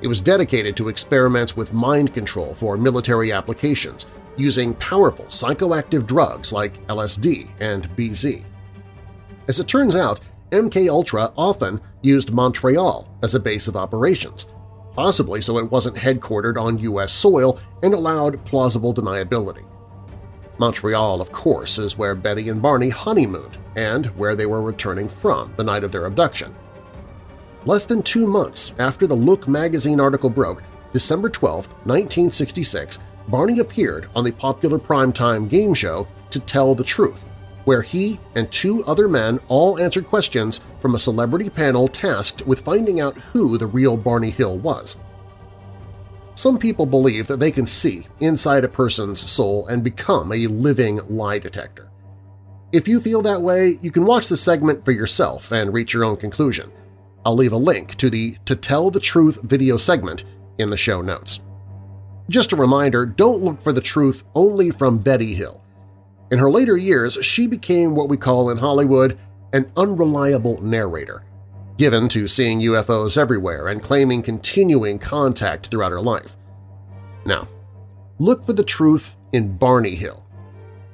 It was dedicated to experiments with mind control for military applications using powerful psychoactive drugs like LSD and BZ. As it turns out, MK-Ultra often used Montreal as a base of operations, possibly so it wasn't headquartered on U.S. soil and allowed plausible deniability. Montreal, of course, is where Betty and Barney honeymooned and where they were returning from the night of their abduction. Less than two months after the Look magazine article broke, December 12, 1966, Barney appeared on the popular primetime game show To Tell the Truth, where he and two other men all answered questions from a celebrity panel tasked with finding out who the real Barney Hill was. Some people believe that they can see inside a person's soul and become a living lie detector. If you feel that way, you can watch the segment for yourself and reach your own conclusion. I'll leave a link to the To Tell the Truth video segment in the show notes. Just a reminder, don't look for the truth only from Betty Hill. In her later years, she became what we call in Hollywood an unreliable narrator given to seeing UFOs everywhere and claiming continuing contact throughout her life. Now, look for the truth in Barney Hill.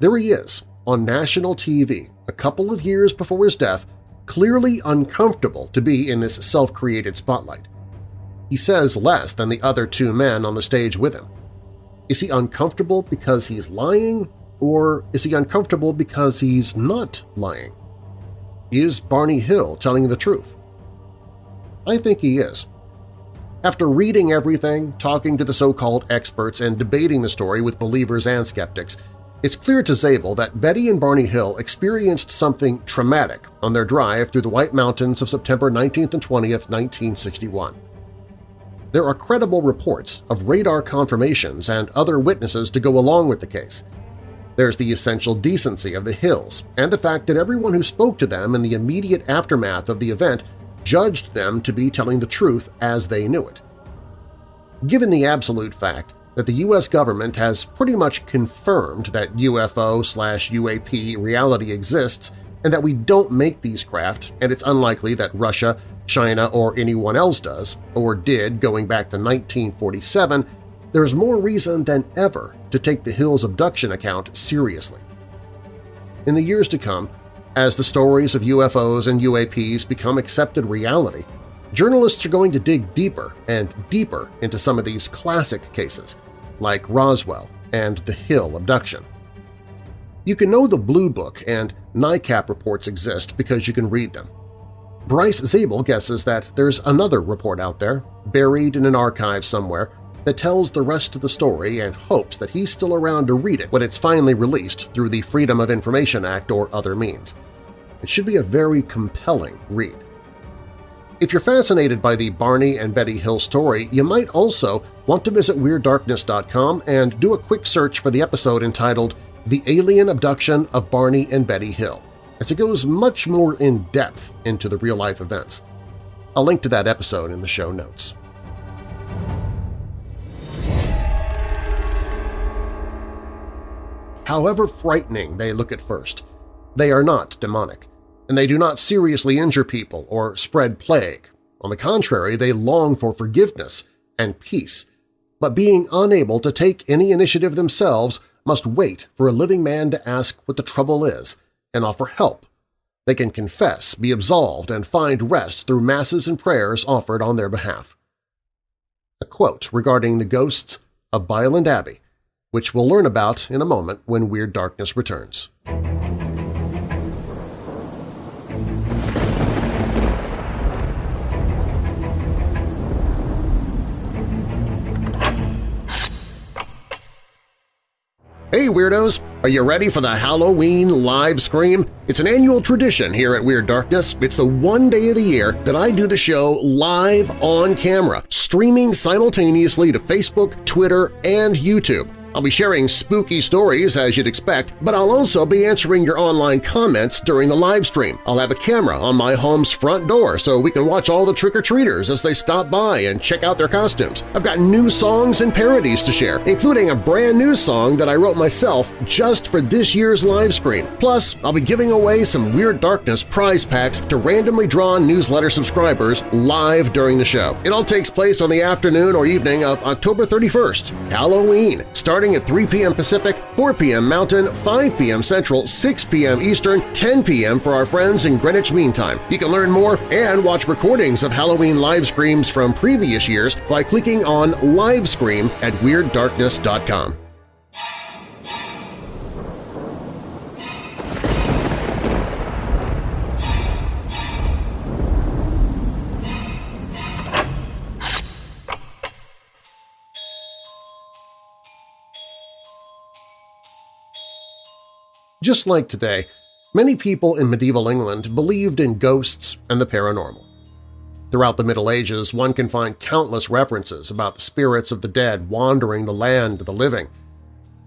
There he is, on national TV, a couple of years before his death, clearly uncomfortable to be in this self-created spotlight. He says less than the other two men on the stage with him. Is he uncomfortable because he's lying, or is he uncomfortable because he's not lying? Is Barney Hill telling the truth? I think he is. After reading everything, talking to the so-called experts, and debating the story with believers and skeptics, it's clear to Zabel that Betty and Barney Hill experienced something traumatic on their drive through the White Mountains of September 19th and 20th, 1961. There are credible reports of radar confirmations and other witnesses to go along with the case. There's the essential decency of the Hills and the fact that everyone who spoke to them in the immediate aftermath of the event judged them to be telling the truth as they knew it. Given the absolute fact that the U.S. government has pretty much confirmed that UFO slash UAP reality exists and that we don't make these craft and it's unlikely that Russia, China, or anyone else does, or did going back to 1947, there's more reason than ever to take the Hills abduction account seriously. In the years to come, as the stories of UFOs and UAPs become accepted reality, journalists are going to dig deeper and deeper into some of these classic cases, like Roswell and the Hill abduction. You can know the Blue Book and NICAP reports exist because you can read them. Bryce Zabel guesses that there's another report out there, buried in an archive somewhere, that tells the rest of the story and hopes that he's still around to read it when it's finally released through the Freedom of Information Act or other means. It should be a very compelling read. If you're fascinated by the Barney and Betty Hill story, you might also want to visit WeirdDarkness.com and do a quick search for the episode entitled The Alien Abduction of Barney and Betty Hill, as it goes much more in-depth into the real-life events. I'll link to that episode in the show notes. However frightening they look at first, they are not demonic and they do not seriously injure people or spread plague. On the contrary, they long for forgiveness and peace, but being unable to take any initiative themselves must wait for a living man to ask what the trouble is and offer help. They can confess, be absolved, and find rest through masses and prayers offered on their behalf. A quote regarding the ghosts of Byland Abbey, which we'll learn about in a moment when Weird Darkness returns. Hey Weirdos! Are you ready for the Halloween live scream? It's an annual tradition here at Weird Darkness. It's the one day of the year that I do the show live on camera, streaming simultaneously to Facebook, Twitter, and YouTube. I'll be sharing spooky stories as you'd expect, but I'll also be answering your online comments during the live stream. I'll have a camera on my home's front door so we can watch all the trick-or-treaters as they stop by and check out their costumes. I've got new songs and parodies to share, including a brand new song that I wrote myself just for this year's live stream. Plus, I'll be giving away some Weird Darkness prize packs to randomly drawn newsletter subscribers live during the show. It all takes place on the afternoon or evening of October 31st, Halloween, starting starting at 3 p.m. Pacific, 4 p.m. Mountain, 5 p.m. Central, 6 p.m. Eastern, 10 p.m. for our friends in Greenwich Mean Time. You can learn more and watch recordings of Halloween live screams from previous years by clicking on Livescream at WeirdDarkness.com. Just like today, many people in medieval England believed in ghosts and the paranormal. Throughout the Middle Ages, one can find countless references about the spirits of the dead wandering the land of the living.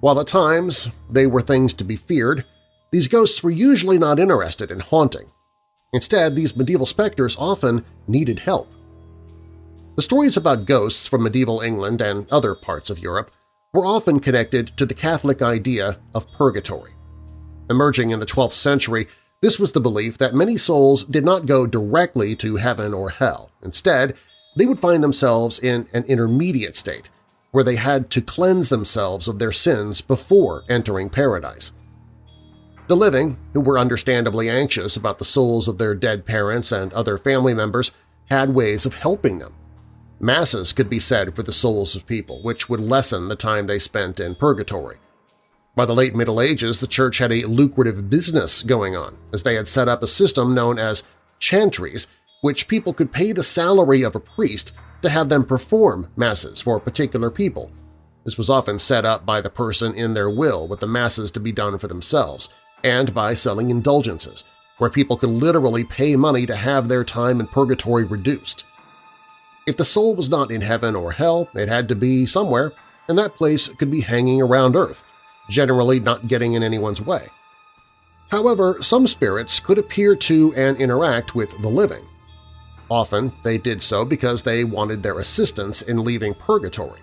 While at times they were things to be feared, these ghosts were usually not interested in haunting. Instead, these medieval specters often needed help. The stories about ghosts from medieval England and other parts of Europe were often connected to the Catholic idea of purgatory. Emerging in the 12th century, this was the belief that many souls did not go directly to heaven or hell. Instead, they would find themselves in an intermediate state, where they had to cleanse themselves of their sins before entering paradise. The living, who were understandably anxious about the souls of their dead parents and other family members, had ways of helping them. Masses could be said for the souls of people, which would lessen the time they spent in purgatory. By the late Middle Ages, the Church had a lucrative business going on, as they had set up a system known as chantries, which people could pay the salary of a priest to have them perform masses for particular people. This was often set up by the person in their will with the masses to be done for themselves, and by selling indulgences, where people could literally pay money to have their time in purgatory reduced. If the soul was not in heaven or hell, it had to be somewhere, and that place could be hanging around Earth, generally not getting in anyone's way. However, some spirits could appear to and interact with the living. Often they did so because they wanted their assistance in leaving purgatory.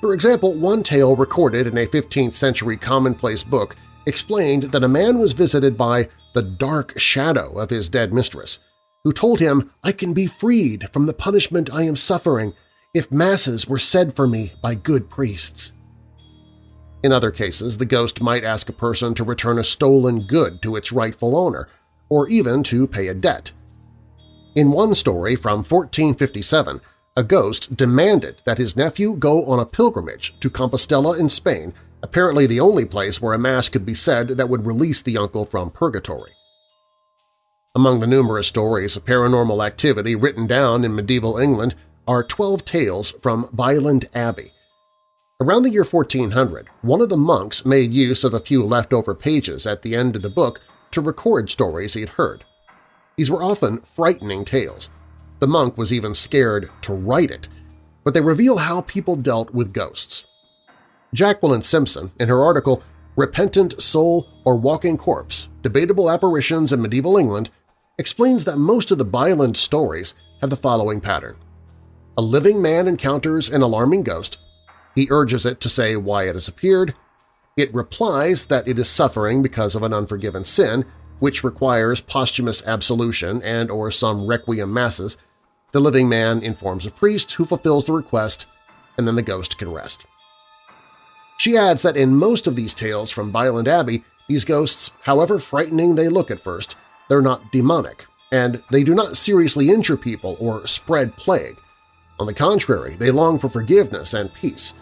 For example, one tale recorded in a 15th-century commonplace book explained that a man was visited by the dark shadow of his dead mistress, who told him, I can be freed from the punishment I am suffering if masses were said for me by good priests. In other cases, the ghost might ask a person to return a stolen good to its rightful owner, or even to pay a debt. In one story from 1457, a ghost demanded that his nephew go on a pilgrimage to Compostela in Spain, apparently the only place where a mass could be said that would release the uncle from purgatory. Among the numerous stories of paranormal activity written down in medieval England are Twelve Tales from Byland Abbey, Around the year 1400, one of the monks made use of a few leftover pages at the end of the book to record stories he'd heard. These were often frightening tales. The monk was even scared to write it, but they reveal how people dealt with ghosts. Jacqueline Simpson, in her article Repentant Soul or Walking Corpse – Debatable Apparitions in Medieval England, explains that most of the Byland stories have the following pattern. A living man encounters an alarming ghost, he urges it to say why it has appeared. It replies that it is suffering because of an unforgiven sin, which requires posthumous absolution and or some requiem masses. The living man informs a priest who fulfills the request, and then the ghost can rest. She adds that in most of these tales from Byland Abbey, these ghosts, however frightening they look at first, they're not demonic, and they do not seriously injure people or spread plague. On the contrary, they long for forgiveness and peace,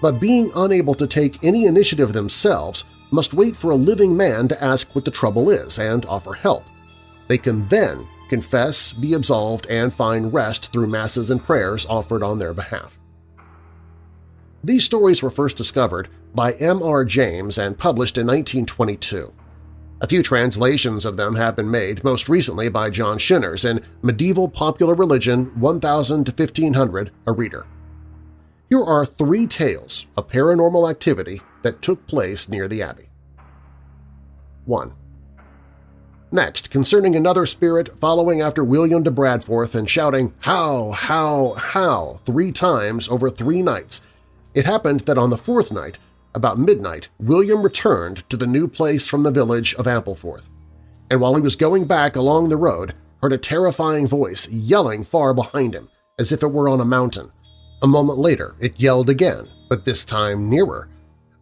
but being unable to take any initiative themselves must wait for a living man to ask what the trouble is and offer help. They can then confess, be absolved, and find rest through masses and prayers offered on their behalf. These stories were first discovered by M. R. James and published in 1922. A few translations of them have been made, most recently by John Shinners in Medieval Popular Religion 1000 to 1500, a reader. Here are three tales of paranormal activity that took place near the Abbey. 1. Next, concerning another spirit following after William de Bradforth and shouting "How! How! How!" three times over three nights, it happened that on the fourth night, about midnight, William returned to the new place from the village of Ampleforth, and while he was going back along the road, heard a terrifying voice yelling far behind him, as if it were on a mountain. A moment later it yelled again, but this time nearer.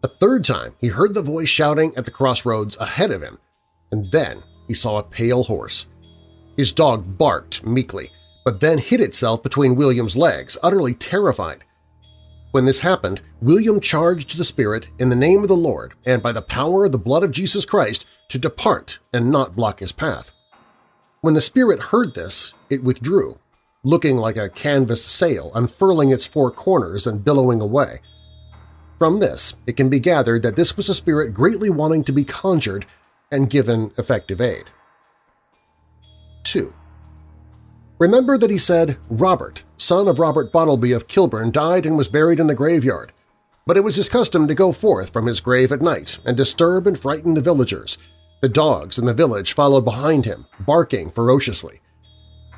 A third time he heard the voice shouting at the crossroads ahead of him, and then he saw a pale horse. His dog barked meekly, but then hid itself between William's legs, utterly terrified. When this happened, William charged the spirit in the name of the Lord and by the power of the blood of Jesus Christ to depart and not block his path. When the spirit heard this, it withdrew, looking like a canvas sail unfurling its four corners and billowing away. From this, it can be gathered that this was a spirit greatly wanting to be conjured and given effective aid. 2. Remember that he said Robert, son of Robert Bolteby of Kilburn, died and was buried in the graveyard, but it was his custom to go forth from his grave at night and disturb and frighten the villagers. The dogs in the village followed behind him, barking ferociously.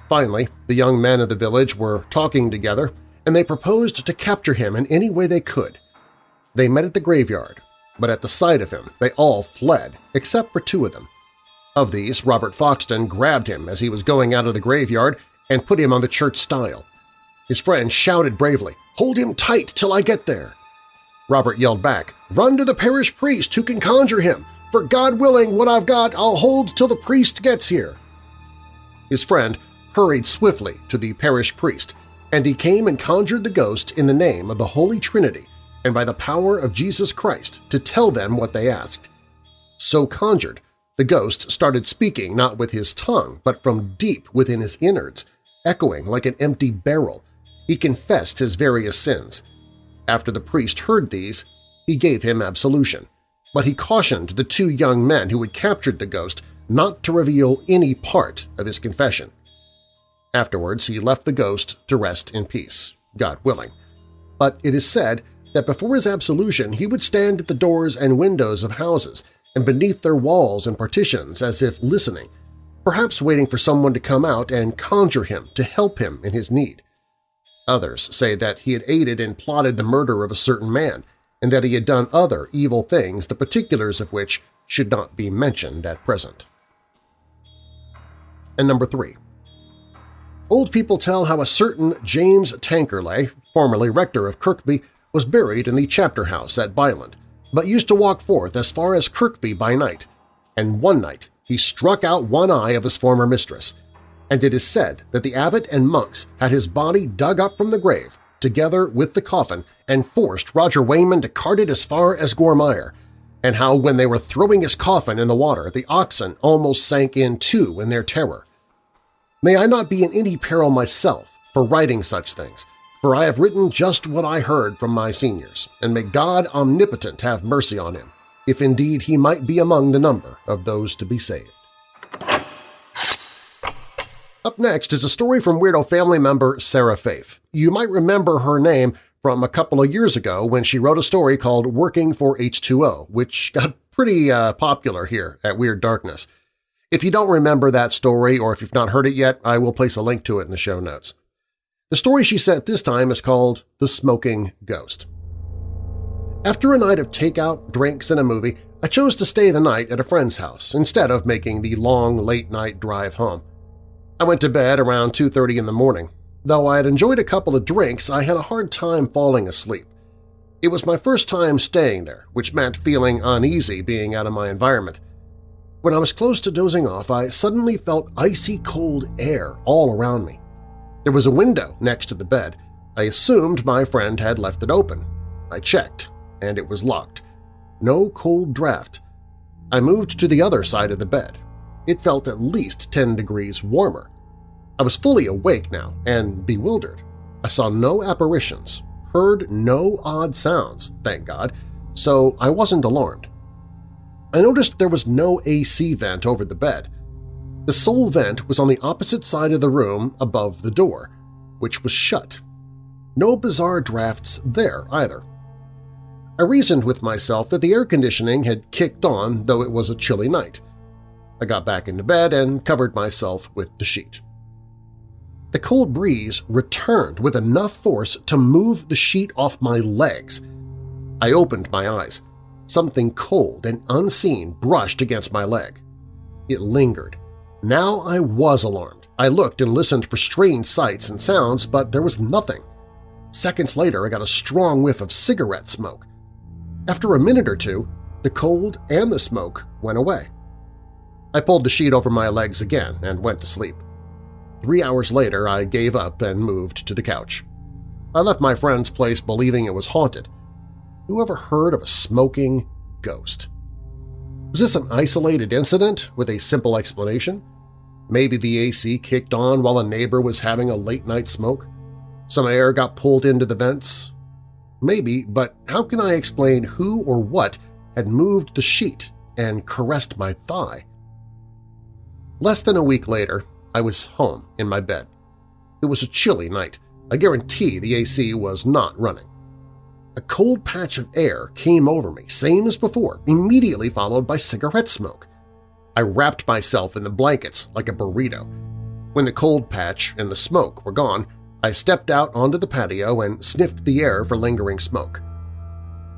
Finally, the young men of the village were talking together, and they proposed to capture him in any way they could. They met at the graveyard, but at the sight of him they all fled, except for two of them. Of these, Robert Foxton grabbed him as he was going out of the graveyard and put him on the church stile. His friend shouted bravely, "'Hold him tight till I get there!' Robert yelled back, "'Run to the parish priest who can conjure him! For God willing, what I've got I'll hold till the priest gets here!' His friend hurried swiftly to the parish priest, and he came and conjured the ghost in the name of the Holy Trinity and by the power of Jesus Christ to tell them what they asked. So conjured, the ghost started speaking not with his tongue but from deep within his innards, echoing like an empty barrel. He confessed his various sins. After the priest heard these, he gave him absolution, but he cautioned the two young men who had captured the ghost not to reveal any part of his confession. Afterwards he left the ghost to rest in peace, God willing. But it is said that before his absolution he would stand at the doors and windows of houses and beneath their walls and partitions as if listening, perhaps waiting for someone to come out and conjure him to help him in his need. Others say that he had aided and plotted the murder of a certain man and that he had done other evil things the particulars of which should not be mentioned at present. And number 3. Old people tell how a certain James Tankerley, formerly rector of Kirkby, was buried in the chapter house at Byland, but used to walk forth as far as Kirkby by night, and one night he struck out one eye of his former mistress, and it is said that the abbot and monks had his body dug up from the grave, together with the coffin, and forced Roger Wayman to cart it as far as Gormire, and how when they were throwing his coffin in the water the oxen almost sank in too in their terror. May I not be in any peril myself for writing such things, for I have written just what I heard from my seniors, and may God omnipotent have mercy on him, if indeed he might be among the number of those to be saved. Up next is a story from Weirdo family member Sarah Faith. You might remember her name from a couple of years ago when she wrote a story called Working for H2O, which got pretty uh, popular here at Weird Darkness. If you don't remember that story or if you've not heard it yet, I will place a link to it in the show notes. The story she sent this time is called The Smoking Ghost. After a night of takeout, drinks, and a movie, I chose to stay the night at a friend's house instead of making the long late-night drive home. I went to bed around 2.30 in the morning. Though I had enjoyed a couple of drinks, I had a hard time falling asleep. It was my first time staying there, which meant feeling uneasy being out of my environment. When I was close to dozing off, I suddenly felt icy cold air all around me. There was a window next to the bed. I assumed my friend had left it open. I checked, and it was locked. No cold draft. I moved to the other side of the bed. It felt at least 10 degrees warmer. I was fully awake now and bewildered. I saw no apparitions, heard no odd sounds, thank God, so I wasn't alarmed. I noticed there was no AC vent over the bed. The sole vent was on the opposite side of the room above the door, which was shut. No bizarre drafts there either. I reasoned with myself that the air conditioning had kicked on though it was a chilly night. I got back into bed and covered myself with the sheet. The cold breeze returned with enough force to move the sheet off my legs. I opened my eyes. Something cold and unseen brushed against my leg. It lingered. Now I was alarmed. I looked and listened for strange sights and sounds, but there was nothing. Seconds later, I got a strong whiff of cigarette smoke. After a minute or two, the cold and the smoke went away. I pulled the sheet over my legs again and went to sleep. Three hours later, I gave up and moved to the couch. I left my friend's place believing it was haunted. Who ever heard of a smoking ghost? Was this an isolated incident with a simple explanation? Maybe the AC kicked on while a neighbor was having a late-night smoke? Some air got pulled into the vents? Maybe, but how can I explain who or what had moved the sheet and caressed my thigh? Less than a week later, I was home in my bed. It was a chilly night. I guarantee the AC was not running. A cold patch of air came over me, same as before, immediately followed by cigarette smoke. I wrapped myself in the blankets like a burrito. When the cold patch and the smoke were gone, I stepped out onto the patio and sniffed the air for lingering smoke.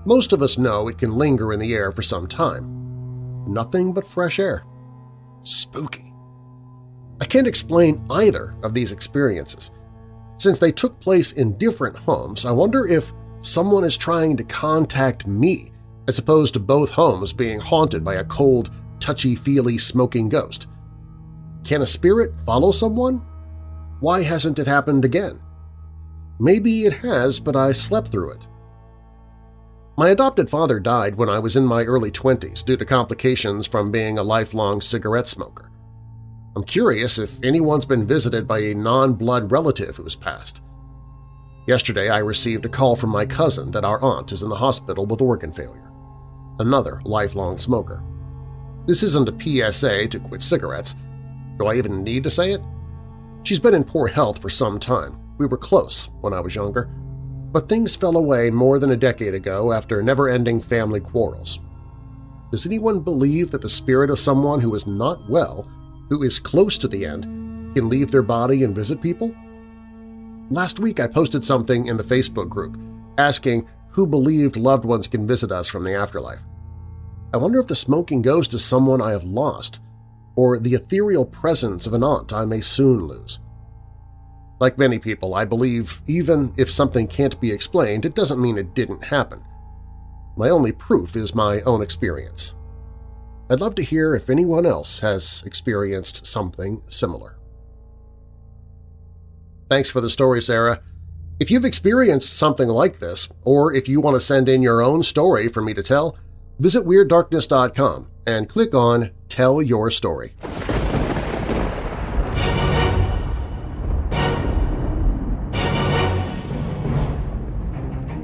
Most of us know it can linger in the air for some time. Nothing but fresh air. Spooky. I can't explain either of these experiences. Since they took place in different homes, I wonder if someone is trying to contact me as opposed to both homes being haunted by a cold, touchy-feely smoking ghost. Can a spirit follow someone? Why hasn't it happened again? Maybe it has, but I slept through it. My adopted father died when I was in my early 20s due to complications from being a lifelong cigarette smoker. I'm curious if anyone's been visited by a non-blood relative who has passed. Yesterday I received a call from my cousin that our aunt is in the hospital with organ failure. Another lifelong smoker. This isn't a PSA to quit cigarettes. Do I even need to say it? She's been in poor health for some time. We were close when I was younger. But things fell away more than a decade ago after never-ending family quarrels. Does anyone believe that the spirit of someone who is not well who is close to the end can leave their body and visit people? Last week I posted something in the Facebook group asking who believed loved ones can visit us from the afterlife. I wonder if the smoking ghost is someone I have lost, or the ethereal presence of an aunt I may soon lose. Like many people, I believe even if something can't be explained, it doesn't mean it didn't happen. My only proof is my own experience. I'd love to hear if anyone else has experienced something similar. Thanks for the story, Sarah. If you've experienced something like this, or if you want to send in your own story for me to tell, visit WeirdDarkness.com and click on Tell Your Story.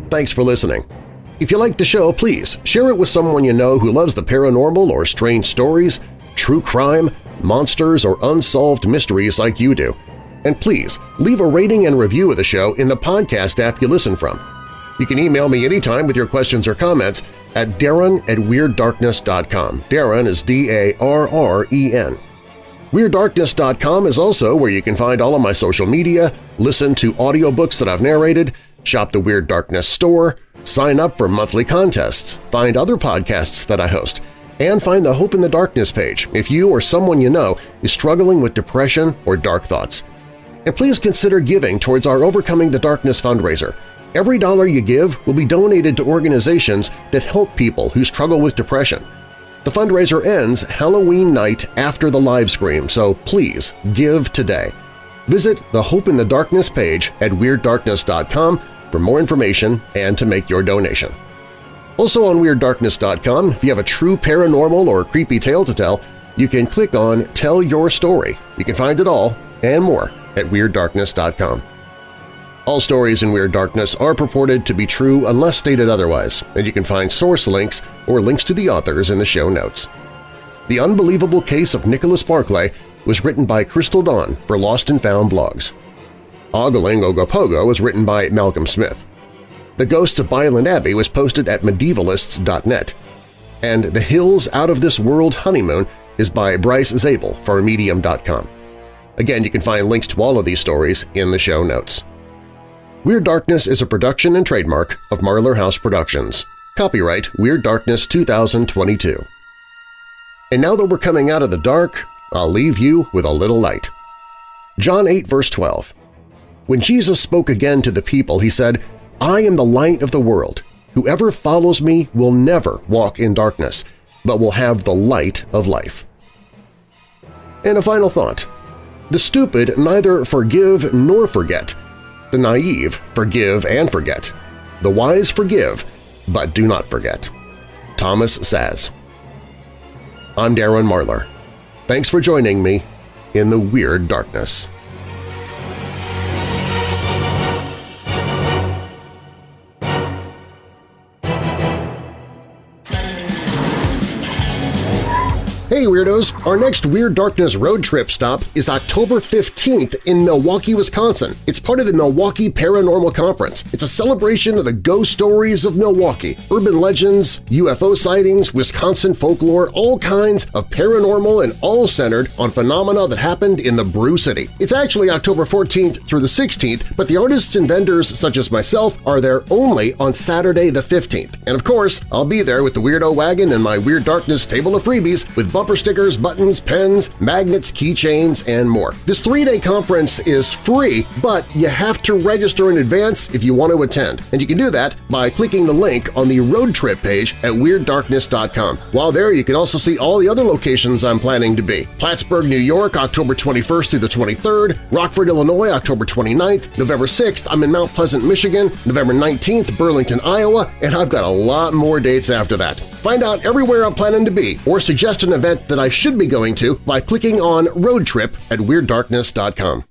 Thanks for listening. If you like the show, please share it with someone you know who loves the paranormal or strange stories, true crime, monsters, or unsolved mysteries like you do. And please, leave a rating and review of the show in the podcast app you listen from. You can email me anytime with your questions or comments at darren at WeirdDarkness.com. Darren is D-A-R-R-E-N. WeirdDarkness.com is also where you can find all of my social media, listen to audiobooks that I've narrated, shop the Weird Darkness store, Sign up for monthly contests, find other podcasts that I host, and find the Hope in the Darkness page if you or someone you know is struggling with depression or dark thoughts. And please consider giving towards our Overcoming the Darkness fundraiser. Every dollar you give will be donated to organizations that help people who struggle with depression. The fundraiser ends Halloween night after the live stream, so please give today. Visit the Hope in the Darkness page at WeirdDarkness.com for more information and to make your donation. Also on WeirdDarkness.com, if you have a true paranormal or creepy tale to tell, you can click on Tell Your Story. You can find it all and more at WeirdDarkness.com. All stories in Weird Darkness are purported to be true unless stated otherwise, and you can find source links or links to the authors in the show notes. The Unbelievable Case of Nicholas Barclay was written by Crystal Dawn for Lost and Found blogs. Ogling Ogopogo was written by Malcolm Smith. The Ghosts of Byland Abbey was posted at medievalists.net. And The Hills Out of This World Honeymoon is by Bryce Zabel for Medium.com. Again, you can find links to all of these stories in the show notes. Weird Darkness is a production and trademark of Marlar House Productions. Copyright Weird Darkness 2022. And now that we're coming out of the dark, I'll leave you with a little light. John 8 verse 12 When Jesus spoke again to the people, he said, I am the light of the world. Whoever follows me will never walk in darkness, but will have the light of life. And a final thought. The stupid neither forgive nor forget. The naive forgive and forget. The wise forgive, but do not forget. Thomas Szasz. I'm Darren Marlar. Thanks for joining me in the Weird Darkness. Hey Weirdos! Our next Weird Darkness road trip stop is October 15th in Milwaukee, Wisconsin. It's part of the Milwaukee Paranormal Conference. It's a celebration of the ghost stories of Milwaukee, urban legends, UFO sightings, Wisconsin folklore, all kinds of paranormal and all centered on phenomena that happened in the Brew City. It's actually October 14th through the 16th, but the artists and vendors such as myself are there only on Saturday the 15th. And of course, I'll be there with the Weirdo Wagon and my Weird Darkness table of freebies with bumper stickers, buttons, pens, magnets, keychains, and more. This three-day conference is free, but you have to register in advance if you want to attend, and you can do that by clicking the link on the road trip page at WeirdDarkness.com. While there, you can also see all the other locations I'm planning to be. Plattsburgh, New York, October 21st through the 23rd, Rockford, Illinois, October 29th, November 6th, I'm in Mount Pleasant, Michigan, November 19th, Burlington, Iowa, and I've got a lot more dates after that. Find out everywhere I'm planning to be or suggest an event that I should be going to by clicking on Road Trip at WeirdDarkness.com.